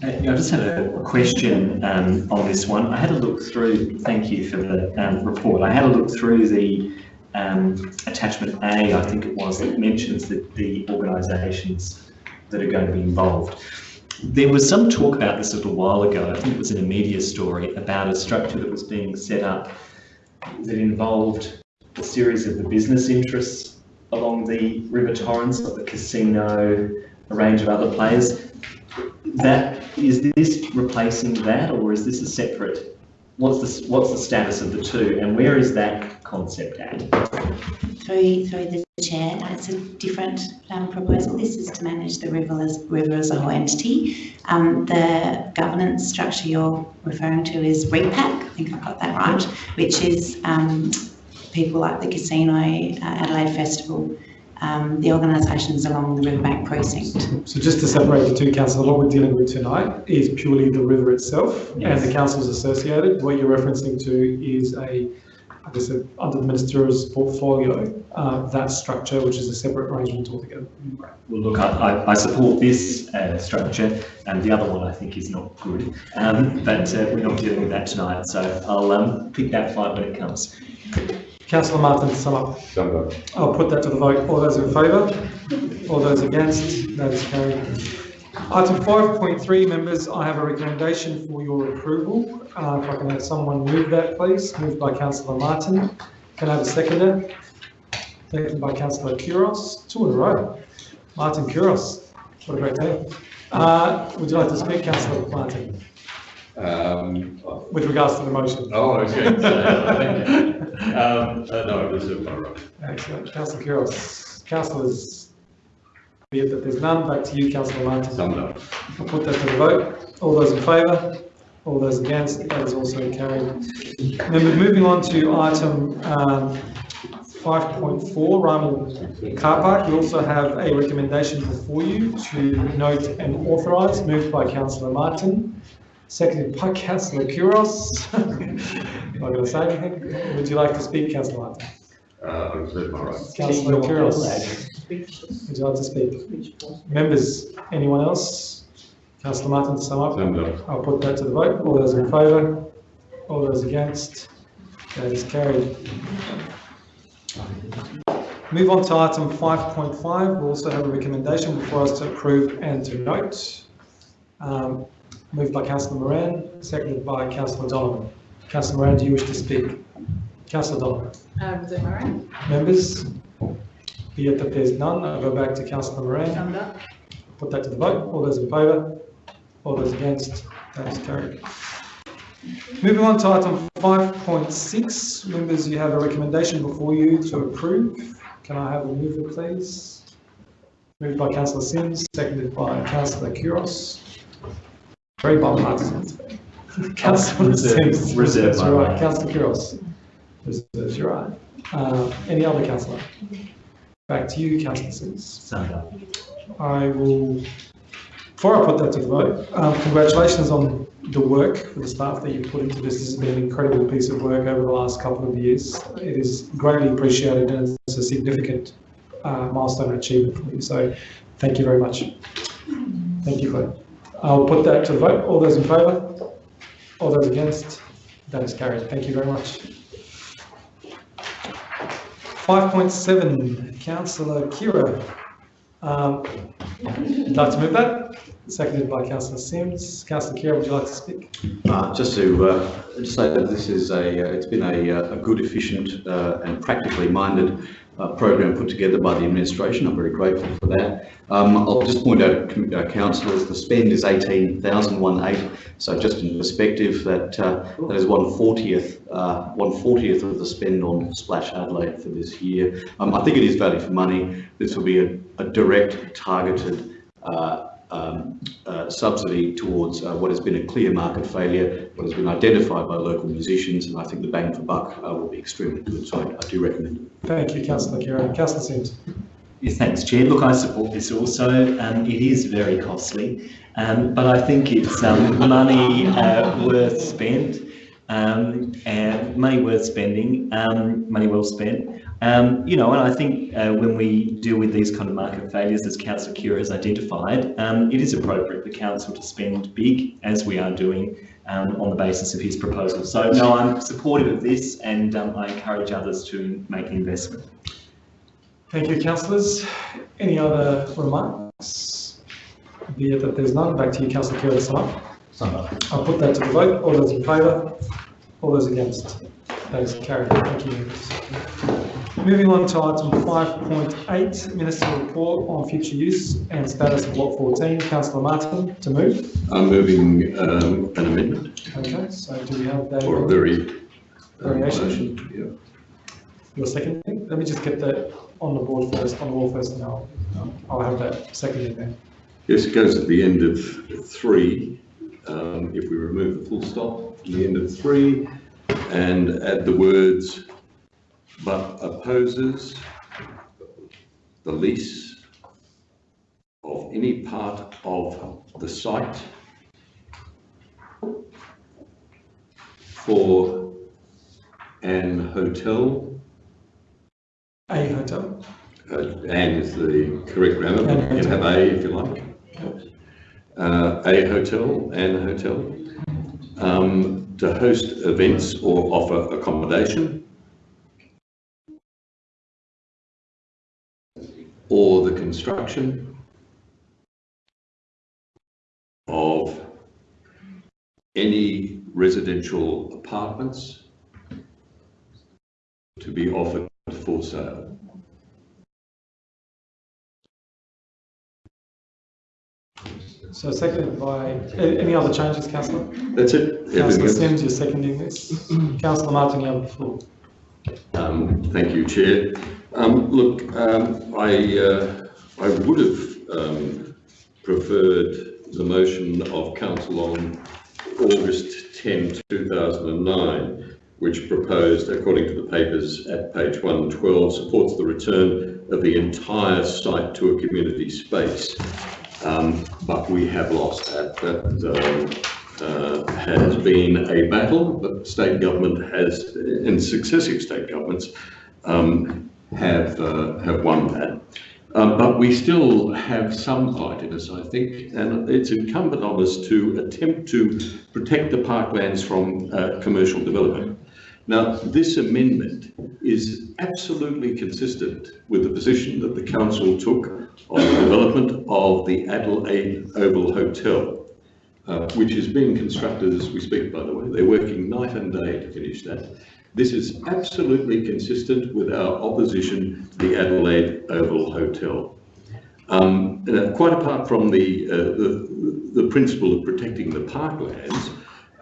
Uh, I just had a question um, on this one. I had a look through, thank you for the um, report. I had a look through the um, attachment A, I think it was, that mentions the, the organisations that are going to be involved. There was some talk about this a little while ago, I think it was in a media story, about a structure that was being set up that involved a series of the business interests along the River Torrens, like the casino, a range of other players. That, is this replacing that or is this a separate, what's the, what's the status of the two and where is that concept at? Through, through the chair, it's a different um, proposal. This is to manage the river as, river as a whole entity. Um, the governance structure you're referring to is REPAC, I think I've got that right, which is um, people like the Casino, uh, Adelaide Festival, um, the organisations along the Riverbank precinct. So just to separate the two councils, what we're dealing with tonight is purely the river itself and the councils associated. What you're referencing to is a, I guess, a- under the minister's portfolio, uh, that structure, which is a separate arrangement altogether. Well, look, I, I, I support this uh, structure and the other one I think is not good, um, but uh, we're not dealing with that tonight, so I'll um, pick that fight when it comes. Councillor Martin, to sum up. Up. I'll put that to the vote. All those in favour? All those against? That is carried. Item 5.3, members, I have a recommendation for your approval. Uh, If I can have someone move that, please. Moved by councillor Martin. Can I have a seconder? Seconded by councillor Couros. Two in a row. Martin Couros. What a great day. Uh, would you like to speak, councillor Martin, Um, with regards to the motion? oh, okay. Um, uh, no, I reserve my right. Excellent. Councillor Couros. Councillors, be it that there's none, back to you, councillor Martin. Summed up. I'll put that to the vote. All those in favour? All those against? That is also carried. Moving on to item um, 5.4, Rymill Car Park. You also have a recommendation before you to note and authorise, moved by councillor Martin, seconded by councillor Couros. Not going to say anything. Would you like to speak, councillor Martin? Uh, I reserve my right. Councillor Couros. Would you like to speak? Members, anyone else? Councillor Martin to sum up? Summed up. I'll put that to the vote. All those in favour? All those against? That is carried. Move on to item 5.5. We also have a recommendation for us to approve and to note. Um, Moved by councillor Moran, seconded by councillor Donovan. Councillor Moran, do you wish to speak? Councillor Donovan. Uh, reserve right. Members? Be it that there's none, I'll go back to councillor Moran. Up. Put that to the vote. All those in favour? All those against? That is carried. Moving on to item 5.6. Members, you have a recommendation before you to approve. Can I have a mover, please? Moved by councillor Simms, seconded by councillor Couros. Very bipartisan. Councillor Reserve- Simms. reserve That's my right. right. Councillor Couros. Reserves your right. Uh, Any other councillor? Back to you, councillor Simms. Summed up. I will, before I put that to the vote, um, congratulations on the work for the staff that you've put into this. This has been an incredible piece of work over the last couple of years. It is greatly appreciated and it's a significant uh, milestone achievement for you. So thank you very much. Thank you, Claire. I'll put that to the vote. All those in favour? All those against? That is carried. Thank you very much. 5.7, councillor Khera. Um, You'd like to move that? Seconded by councillor Simms. Councillor Khera, would you like to speak? Uh, Just to uh, just say that this is a, uh, it's been a uh, a good, efficient uh, and practically minded uh, program put together by the administration. I'm very grateful for that. Um, I'll just point out, uh, councillors, the spend is 18,108. So just in perspective, that uh, that is one fortieth, uh, one fortieth of the spend on Splash Adelaide for this year. Um, I think it is value for money. This will be a a direct, targeted uh, um, uh, subsidy towards uh, what has been a clear market failure, what has been identified by local musicians, and I think the bang for buck uh, will be extremely good, so I, I do recommend it. Thank you, councillor Khera. Councillor Simms. Yeah, thanks, Chair. Look, I support this also. Um, it is very costly, um, but I think it's um, money uh, worth spent, um, and money worth spending, um, money well spent. Um, you know, and I think uh, when we deal with these kind of market failures, as Councillor Cure has identified, um, it is appropriate for council to spend big, as we are doing, um, on the basis of his proposal. So, no, I'm supportive of this, and um, I encourage others to make the investment. Thank you, councillors. Any other remarks? Be it that there's none, back to you, councillor Khera, to sum. I'll put that to the vote. All those in favour? All those against? That is carried. Thank you, members. Moving on to item 5.8, Minister Report on Future Use and Status of Block 14. Councillor Martin, to move. I'm moving um, an amendment Okay, so do we have that? or a very. Variation. motion, Yeah. Your second thing? Let me just get that on the board first, on the wall first, and I'll, I'll have that seconded then. Yes, it goes at the end of three. Um, if we remove the full stop from the end of three and add the words, but opposes the lease of any part of the site for an hotel, A hotel. uh, and is the correct grammar, but you can have a if you like. Uh, a hotel and hotel, um, to host events or offer accommodation. Or the construction of any residential apartments to be offered for sale. So seconded by, any other changes, councillor? That's it. Councillor Simms, you're seconding this. Councillor Martin, you have the floor. Um, Thank you, Chair. Um, Look, um, I, uh, I would have um, preferred the motion of council on August 10, 2009, which proposed, according to the papers at page 112, supports the return of the entire site to a community space. Um, But we have lost that. That um, uh, has been a battle the state government has, and successive state governments um, have, uh, have won that. Um, but we still have some fight in us, I think, and it's incumbent on us to attempt to protect the parklands from uh, commercial development. Now, this amendment is absolutely consistent with the position that the council took on the development of the Adelaide Oval Hotel, uh, which is being constructed as we speak, by the way. They're working night and day to finish that. This is absolutely consistent with our opposition to the Adelaide Oval Hotel. Um, uh, quite apart from the, uh, the, the principle of protecting the parklands,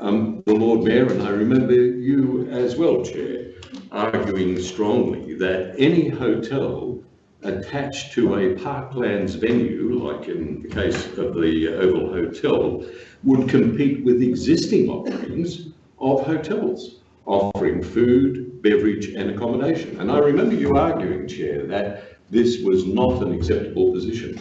um, the Lord Mayor, and I remember you as well, Chair, arguing strongly that any hotel attached to a parklands venue, like in the case of the Oval Hotel, would compete with existing offerings of hotels, offering food, beverage and accommodation. And I remember you arguing, Chair, that this was not an acceptable position.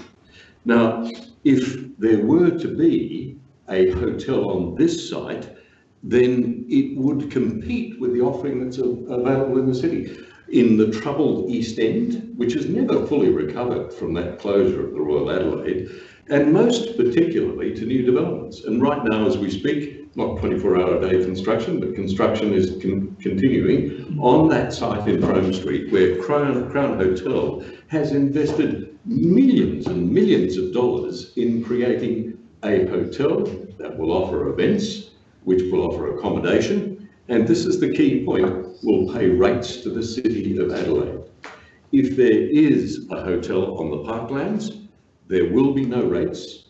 Now, if there were to be a hotel on this site, then it would compete with the offering that's available in the city. In the troubled East End, which has never fully recovered from that closure of the Royal Adelaide, and most particularly to new developments. And right now, as we speak, not 24 hour a day construction, but construction is con- continuing on that site in Frome Street where Crown, Crown Hotel has invested millions and millions of dollars in creating a hotel that will offer events, which will offer accommodation, and this is the key point, will pay rates to the City of Adelaide. If there is a hotel on the parklands, there will be no rates.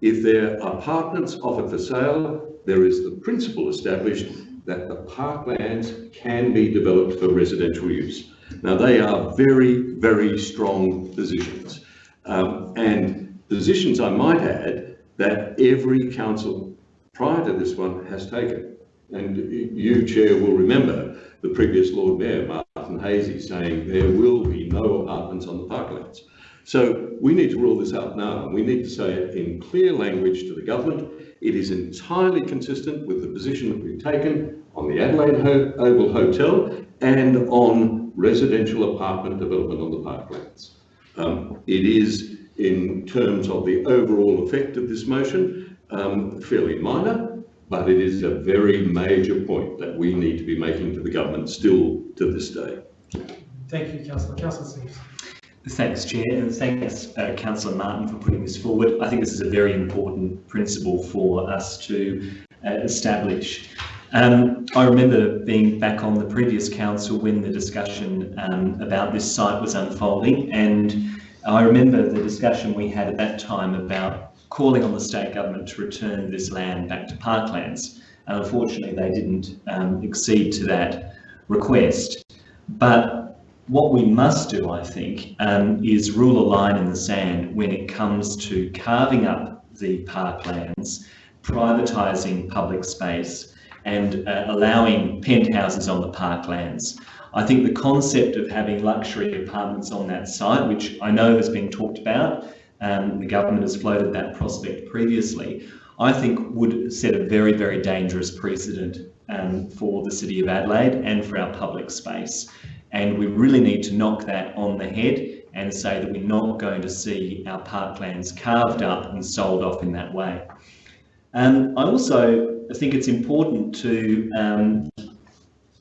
If there are apartments offered for sale, there is the principle established that the parklands can be developed for residential use. Now, they are very, very strong positions. Um, and positions, I might add, that every council prior to this one has taken. And you, Chair, will remember the previous Lord Mayor, Martin Haese, saying there will be no apartments on the parklands. So we need to rule this out now. We need to say it in clear language to the government. It is entirely consistent with the position that we've taken on the Adelaide Ho- Oval Hotel and on residential apartment development on the parklands. Um, it is, in terms of the overall effect of this motion, um, fairly minor, but it is a very major point that we need to be making to the government still to this day. Thank you, councillor. Councillor. Thanks, Chair, and thanks, uh, Councillor Martin, for putting this forward. I think this is a very important principle for us to uh, establish. Um, I remember being back on the previous council when the discussion um, about this site was unfolding, and I remember the discussion we had at that time about calling on the state government to return this land back to parklands. And unfortunately, they didn't um, accede to that request. But what we must do, I think, um, is rule a line in the sand when it comes to carving up the parklands, privatising public space, and uh, allowing penthouses on the parklands. I think the concept of having luxury apartments on that site, which I know has been talked about, um, the government has floated that prospect previously, I think would set a very, very dangerous precedent um, for the City of Adelaide and for our public space. And we really need to knock that on the head and say that we're not going to see our parklands carved up and sold off in that way. Um, I also think it's important to um,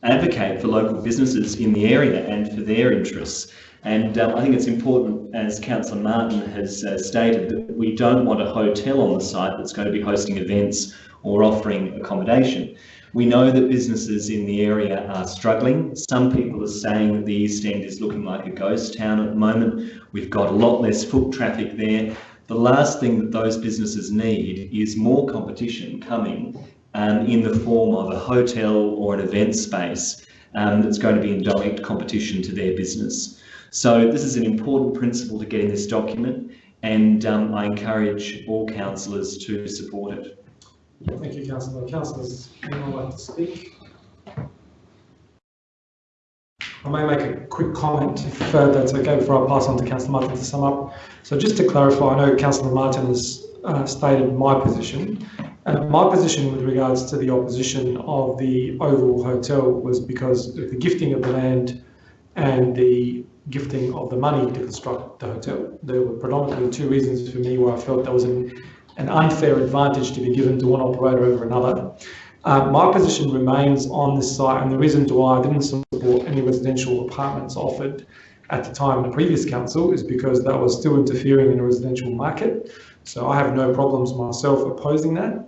advocate for local businesses in the area and for their interests. And um, I think it's important, as Councillor Martin has uh, stated, that we don't want a hotel on the site that's going to be hosting events or offering accommodation. We know that businesses in the area are struggling. Some people are saying that the East End is looking like a ghost town at the moment. We've got a lot less foot traffic there. the last thing that those businesses need is more competition coming um, in the form of a hotel or an event space um, that's going to be in direct competition to their business. So this is an important principle to get in this document and um, I encourage all councillors to support it. Thank you, councillor. Councillors, anyone like to speak? I may make a quick comment if uh, that's okay before I pass on to councillor Martin to sum up. So just to clarify, I know councillor Martin has uh, stated my position. Uh, my position with regards to the opposition of the Oval Hotel was because of the gifting of the land and the gifting of the money to construct the hotel. There were predominantly two reasons for me where I felt there was an, an unfair advantage to be given to one operator over another. Uh, my position remains on this site, and the reason why I didn't support any residential apartments offered at the time in the previous council is because that was still interfering in a residential market. So I have no problems myself opposing that.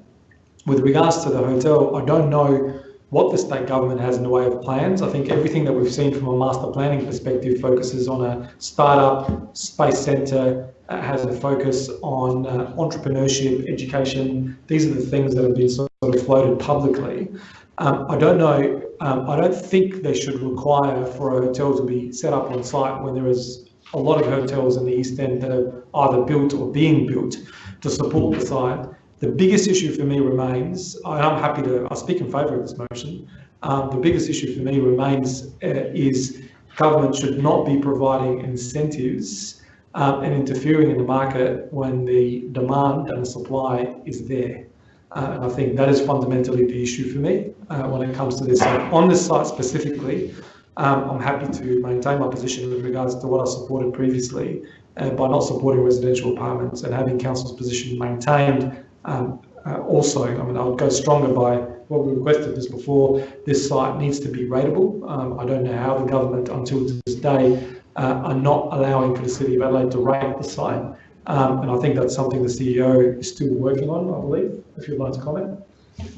With regards to the hotel, I don't know what the state government has in the way of plans. I think everything that we've seen from a master planning perspective focuses on a startup, space centre, has a focus on uh, entrepreneurship, education. These are the things that have been sort of floated publicly. Um, I don't know, um, I don't think they should require for a hotel to be set up on site when there is a lot of hotels in the East End that are either built or being built to support the site. The biggest issue for me remains, I'm happy to, I speak in favour of this motion. Um, the biggest issue for me remains uh, is government should not be providing incentives um, and interfering in the market when the demand and the supply is there. Uh, and I think that is fundamentally the issue for me uh, when it comes to this. So on this site specifically, um, I'm happy to maintain my position with regards to what I supported previously uh, by not supporting residential apartments and having council's position maintained um, uh, also, I mean, I would go stronger by what we requested this before. This site needs to be rateable. Um, I don't know how the government, until this day, uh, are not allowing for the City of Adelaide to rate the site. Um, and I think that's something the CEO is still working on, I believe, if you'd like to comment.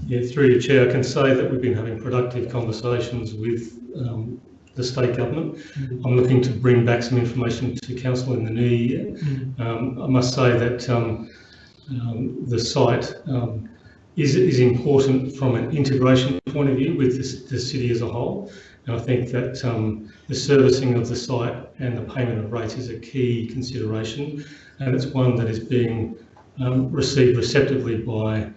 Yeah, through your chair, I can say that we've been having productive conversations with um, the state government. I'm looking to bring back some information to council in the new year. Um, I must say that um, um, the site um, is, is important from an integration point of view with the, the city as a whole. And I think that um, the servicing of the site and the payment of rates is a key consideration, and it's one that is being um, received receptively by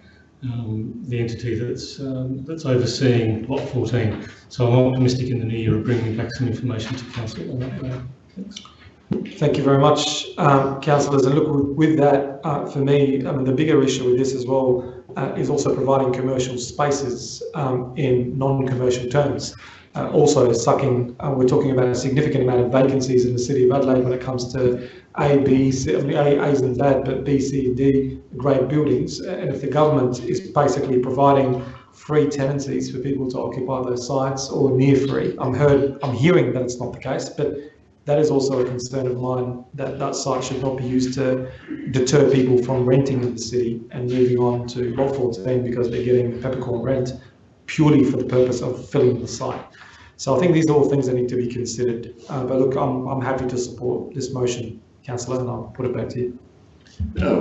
um, the entity that's um, that's overseeing Lot 14. So I'm optimistic in the new year of bringing back some information to council on that. Thanks. Thank you very much, um, councillors. And look, with that, uh, for me, I mean, the bigger issue with this as well uh, is also providing commercial spaces um, in non-commercial terms. Uh, also sucking, uh, we're talking about a significant amount of vacancies in the city of Adelaide when it comes to A, B, C, I mean, A, A's and bad, but B, C, and grade buildings. And if the government is basically providing free tenancies for people to occupy those sites or near free, I'm heard, I'm hearing that it's not the case, but that is also a concern of mine that that site should not be used to deter people from renting in the city and moving on to lot 14 because they're getting the peppercorn rent purely for the purpose of filling the site. So I think these are all things that need to be considered. Uh, but look, I'm, I'm happy to support this motion, councillor, and I'll put it back to you.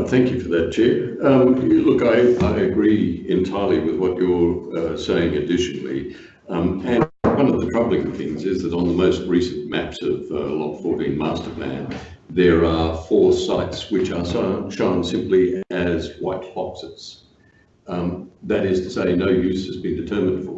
Thank you for that, Chair. Um, look, I, I agree entirely with what you're uh, saying additionally. Um, and one of the troubling things is that on the most recent maps of uh, Lot 14 Master Plan, there are four sites which are shown simply as white boxes. Um, that is to say, no use has been determined for.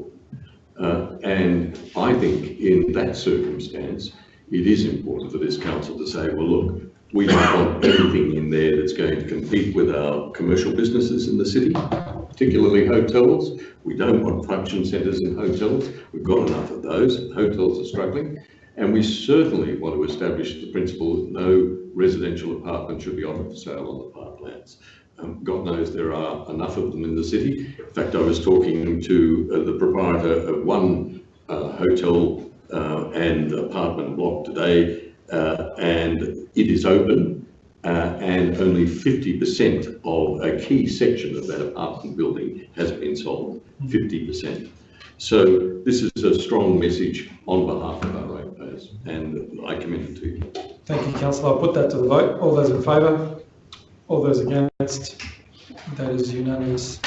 Uh, and I think in that circumstance, it is important for this council to say, well, look, we don't want anything in there that's going to compete with our commercial businesses in the city, particularly hotels. We don't want function centres in hotels. We've got enough of those. Hotels are struggling. And we certainly want to establish the principle that no residential apartment should be offered for sale on the parklands. Um, God knows there are enough of them in the city. In fact, I was talking to uh, the proprietor of one uh, hotel uh, and apartment block today, uh, and it is open, uh, and only 50% of a key section of that apartment building has been sold. 50%. So this is a strong message on behalf of our ratepayers, and I commend it to you. Thank you, councillor. I'll put that to the vote. All those in favour? All those against? That is unanimous.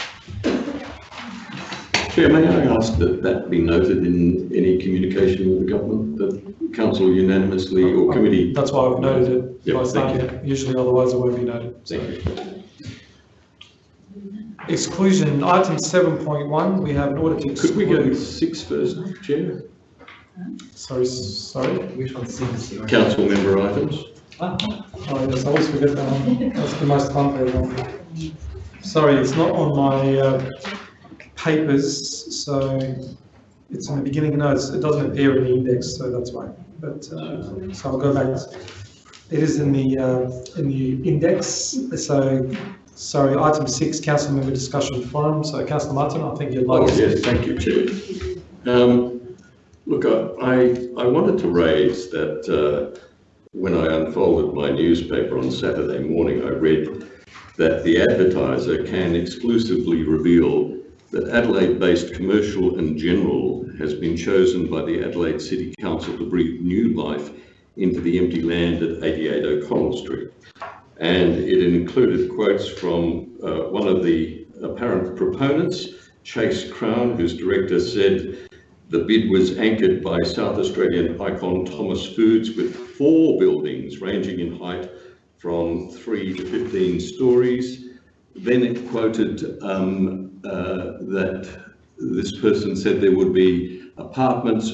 Chair, may I ask that that be noted in any communication with the government, that council unanimously or committee? That's why I've noted it Yeah, by thank saying it. Usually otherwise it won't be noted. Thank you. Exclusion, item seven point one, we have an order to Could we go six first, Chair? Sorry, sorry. Which one's six? Council member items? Oh, yes, I always forget that one. That's the most one. Sorry, it's not on my uh, papers, so it's in the beginning notes. It doesn't appear in the index, so that's why. But, uh, so I'll go back. It is in the, uh, in the index, so, sorry, item six, council member discussion forum. So councillor Martin, I think you'd Oh, like to. yes, thank you, Chair. Um, Look, I, I I wanted to raise that uh, when I unfolded my newspaper on Saturday morning, I read that the advertiser can exclusively reveal that Adelaide-based commercial and general has been chosen by the Adelaide City Council to breathe new life into the empty land at 88 O'Connell Street. And it included quotes from uh, one of the apparent proponents, Chase Crown, whose director said, the bid was anchored by South Australian icon Thomas Foods with four buildings ranging in height from three to 15 stories. Then it quoted um, uh, that this person said there would be apartments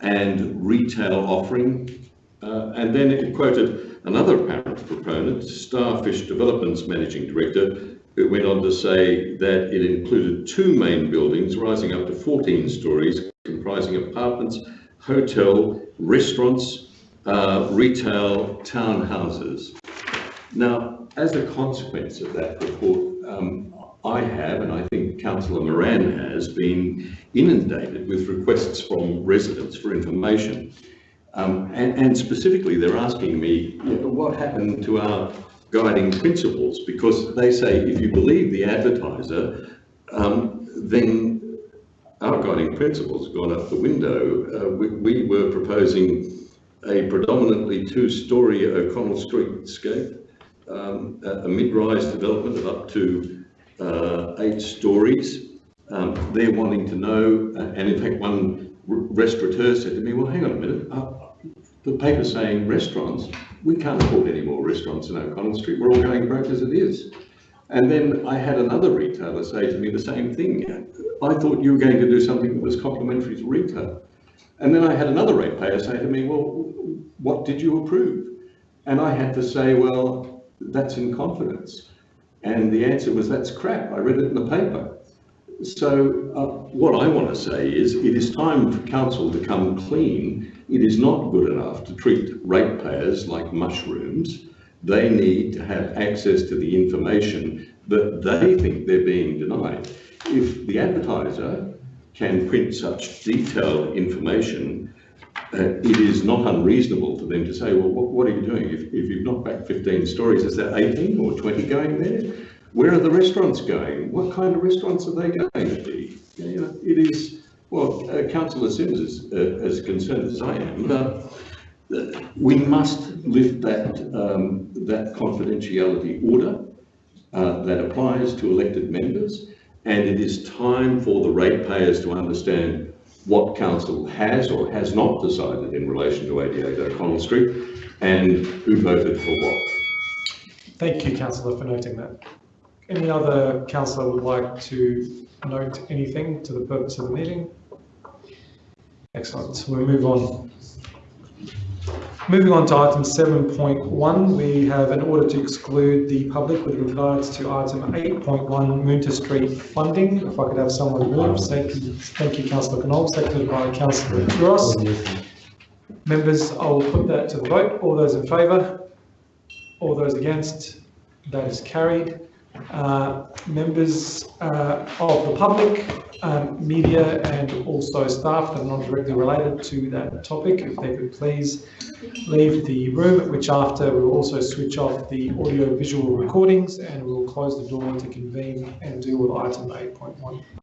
and retail offering. Uh, and then it quoted another apparent proponent, Starfish Developments Managing Director, who went on to say that it included two main buildings rising up to 14 stories, comprising apartments, hotel, restaurants, uh, retail, townhouses. Now, as a consequence of that report, um, I have, and I think Councillor Moran has, been inundated with requests from residents for information. Um, and, and specifically, they're asking me, what happened to our guiding principles? Because they say, if you believe the advertiser, um, then our guiding principles have gone out the window. Uh, we, we were proposing a predominantly two-storey O'Connell Streetscape, um, a, mid-rise development of up to uh, eight stories. Um, they're wanting to know, uh, and in fact, one restaurateur said to me, well, hang on a minute, uh, the paper's saying restaurants, we can't afford any more restaurants in O'Connell Street, we're all going broke as it is. And then I had another retailer say to me the same thing. I thought you were going to do something that was complementary to retail. And then I had another ratepayer say to me, well, what did you approve? And I had to say, well, that's in confidence. And the answer was, that's crap, I read it in the paper. So uh, what I want to say is, it is time for council to come clean. It is not good enough to treat ratepayers like mushrooms. They need to have access to the information that they think they're being denied. If the advertiser can print such detailed information, uh, it is not unreasonable for them to say, well, what, what are you doing? If, if you've knocked back 15 stories, is there 18 or 20 going there? Where are the restaurants going? What kind of restaurants are they going to be? It is, well, uh, Councillor Simms is uh, as concerned as I am, uh, we must lift that, um, that confidentiality order uh, that applies to elected members. And it is time for the ratepayers to understand what council has or has not decided in relation to 88 O'Connell Street and who voted for what. Thank you, councillor, for noting that. Any other councillor would like to note anything to the purpose of the meeting? Excellent, we'll move on. Moving on to item seven point one, we have an order to exclude the public with regards to item eight point one, Moonta Street funding. If I could have someone move, you, thank you, councillor Knoll, seconded by councillor Ross. Members, I will put that to the vote. All those in favour? All those against? That is carried. Uh, Members uh, of the public, um, media and also staff that are not directly related to that topic, if they could please leave the room, which after we will also switch off the audio visual recordings and we will close the door to convene and deal with item 8.1.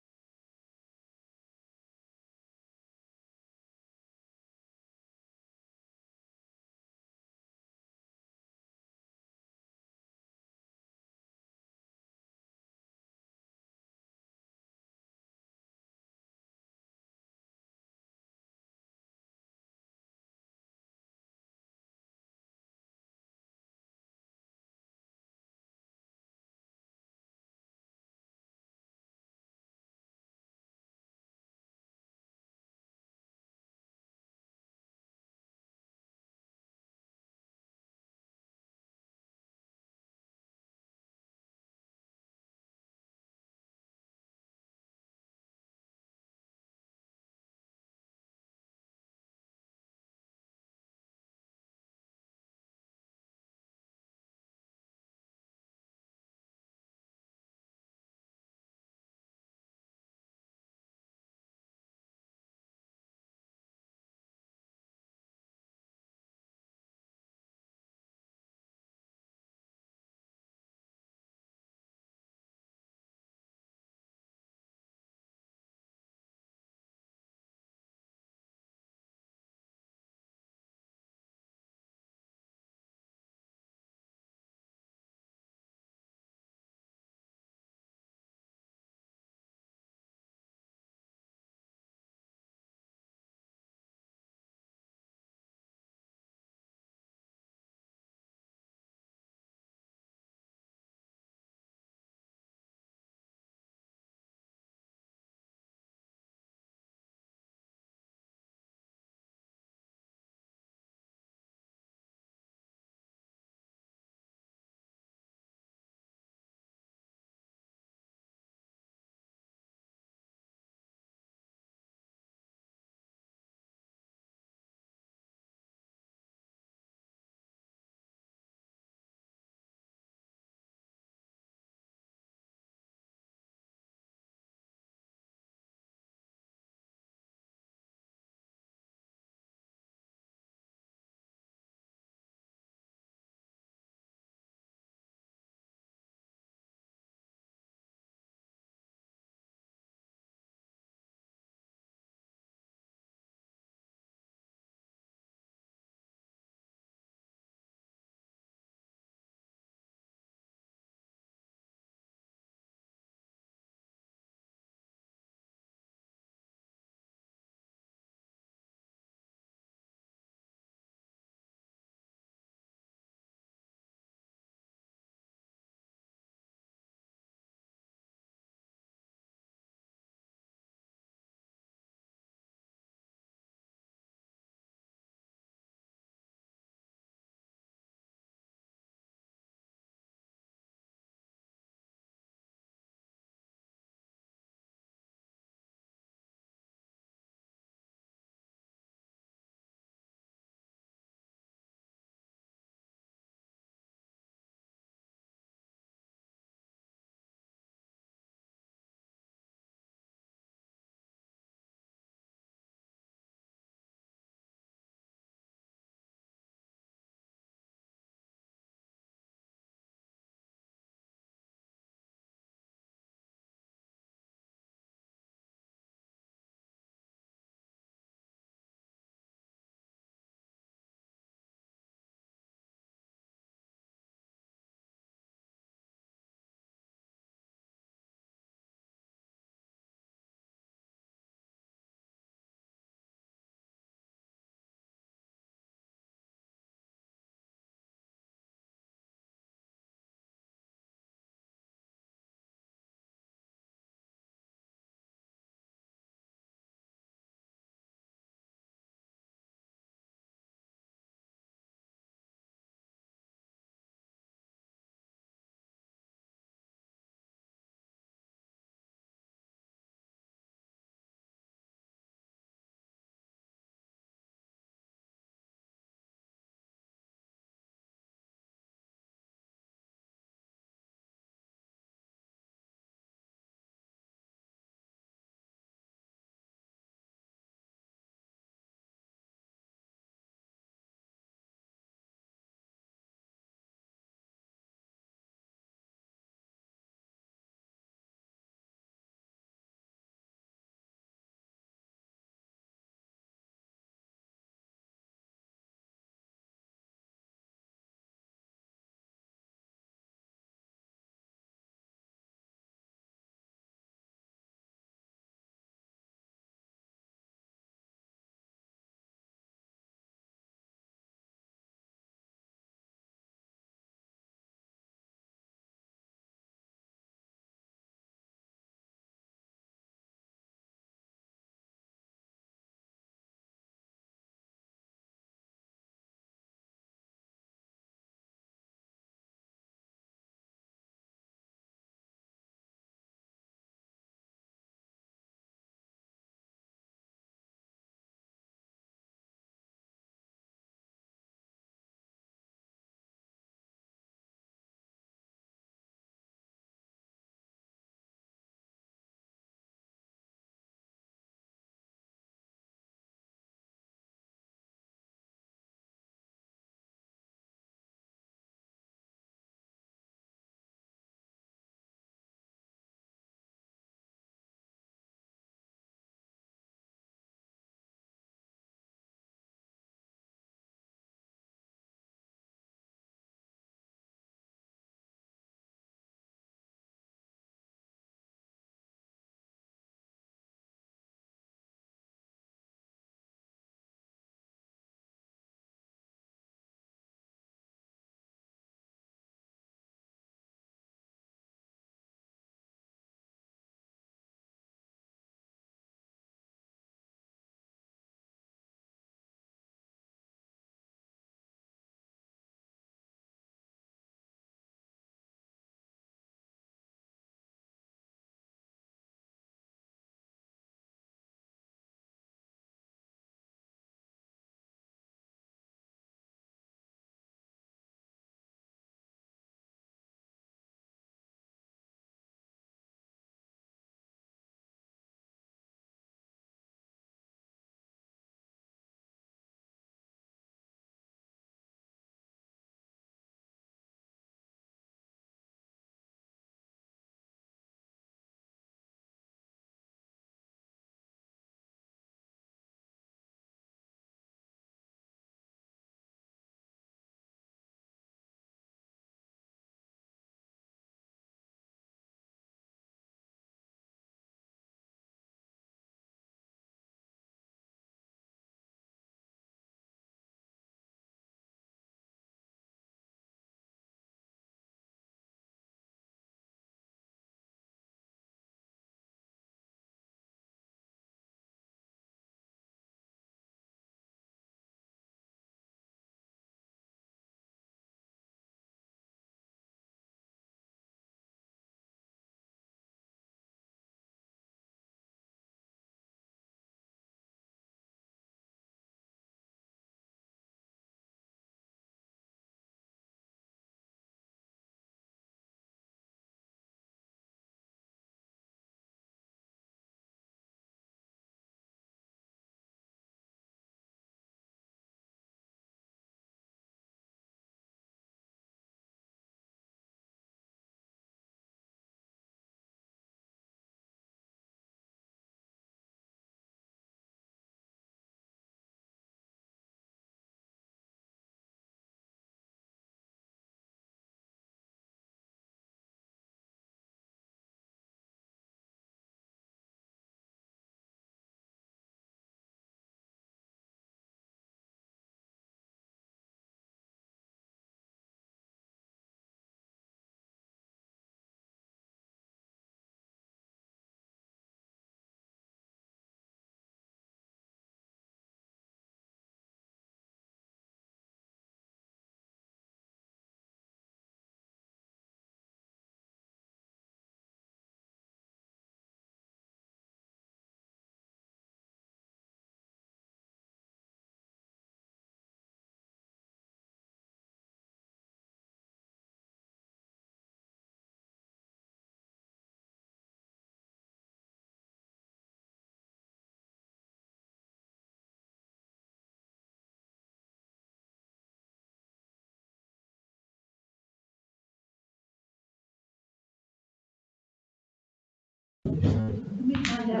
Yeah,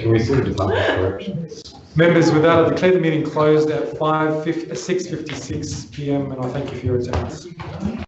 can we see the department corrections? Members, with that, I declare the meeting closed at five fifty, six fifty-six PM, and I thank you for your attendance.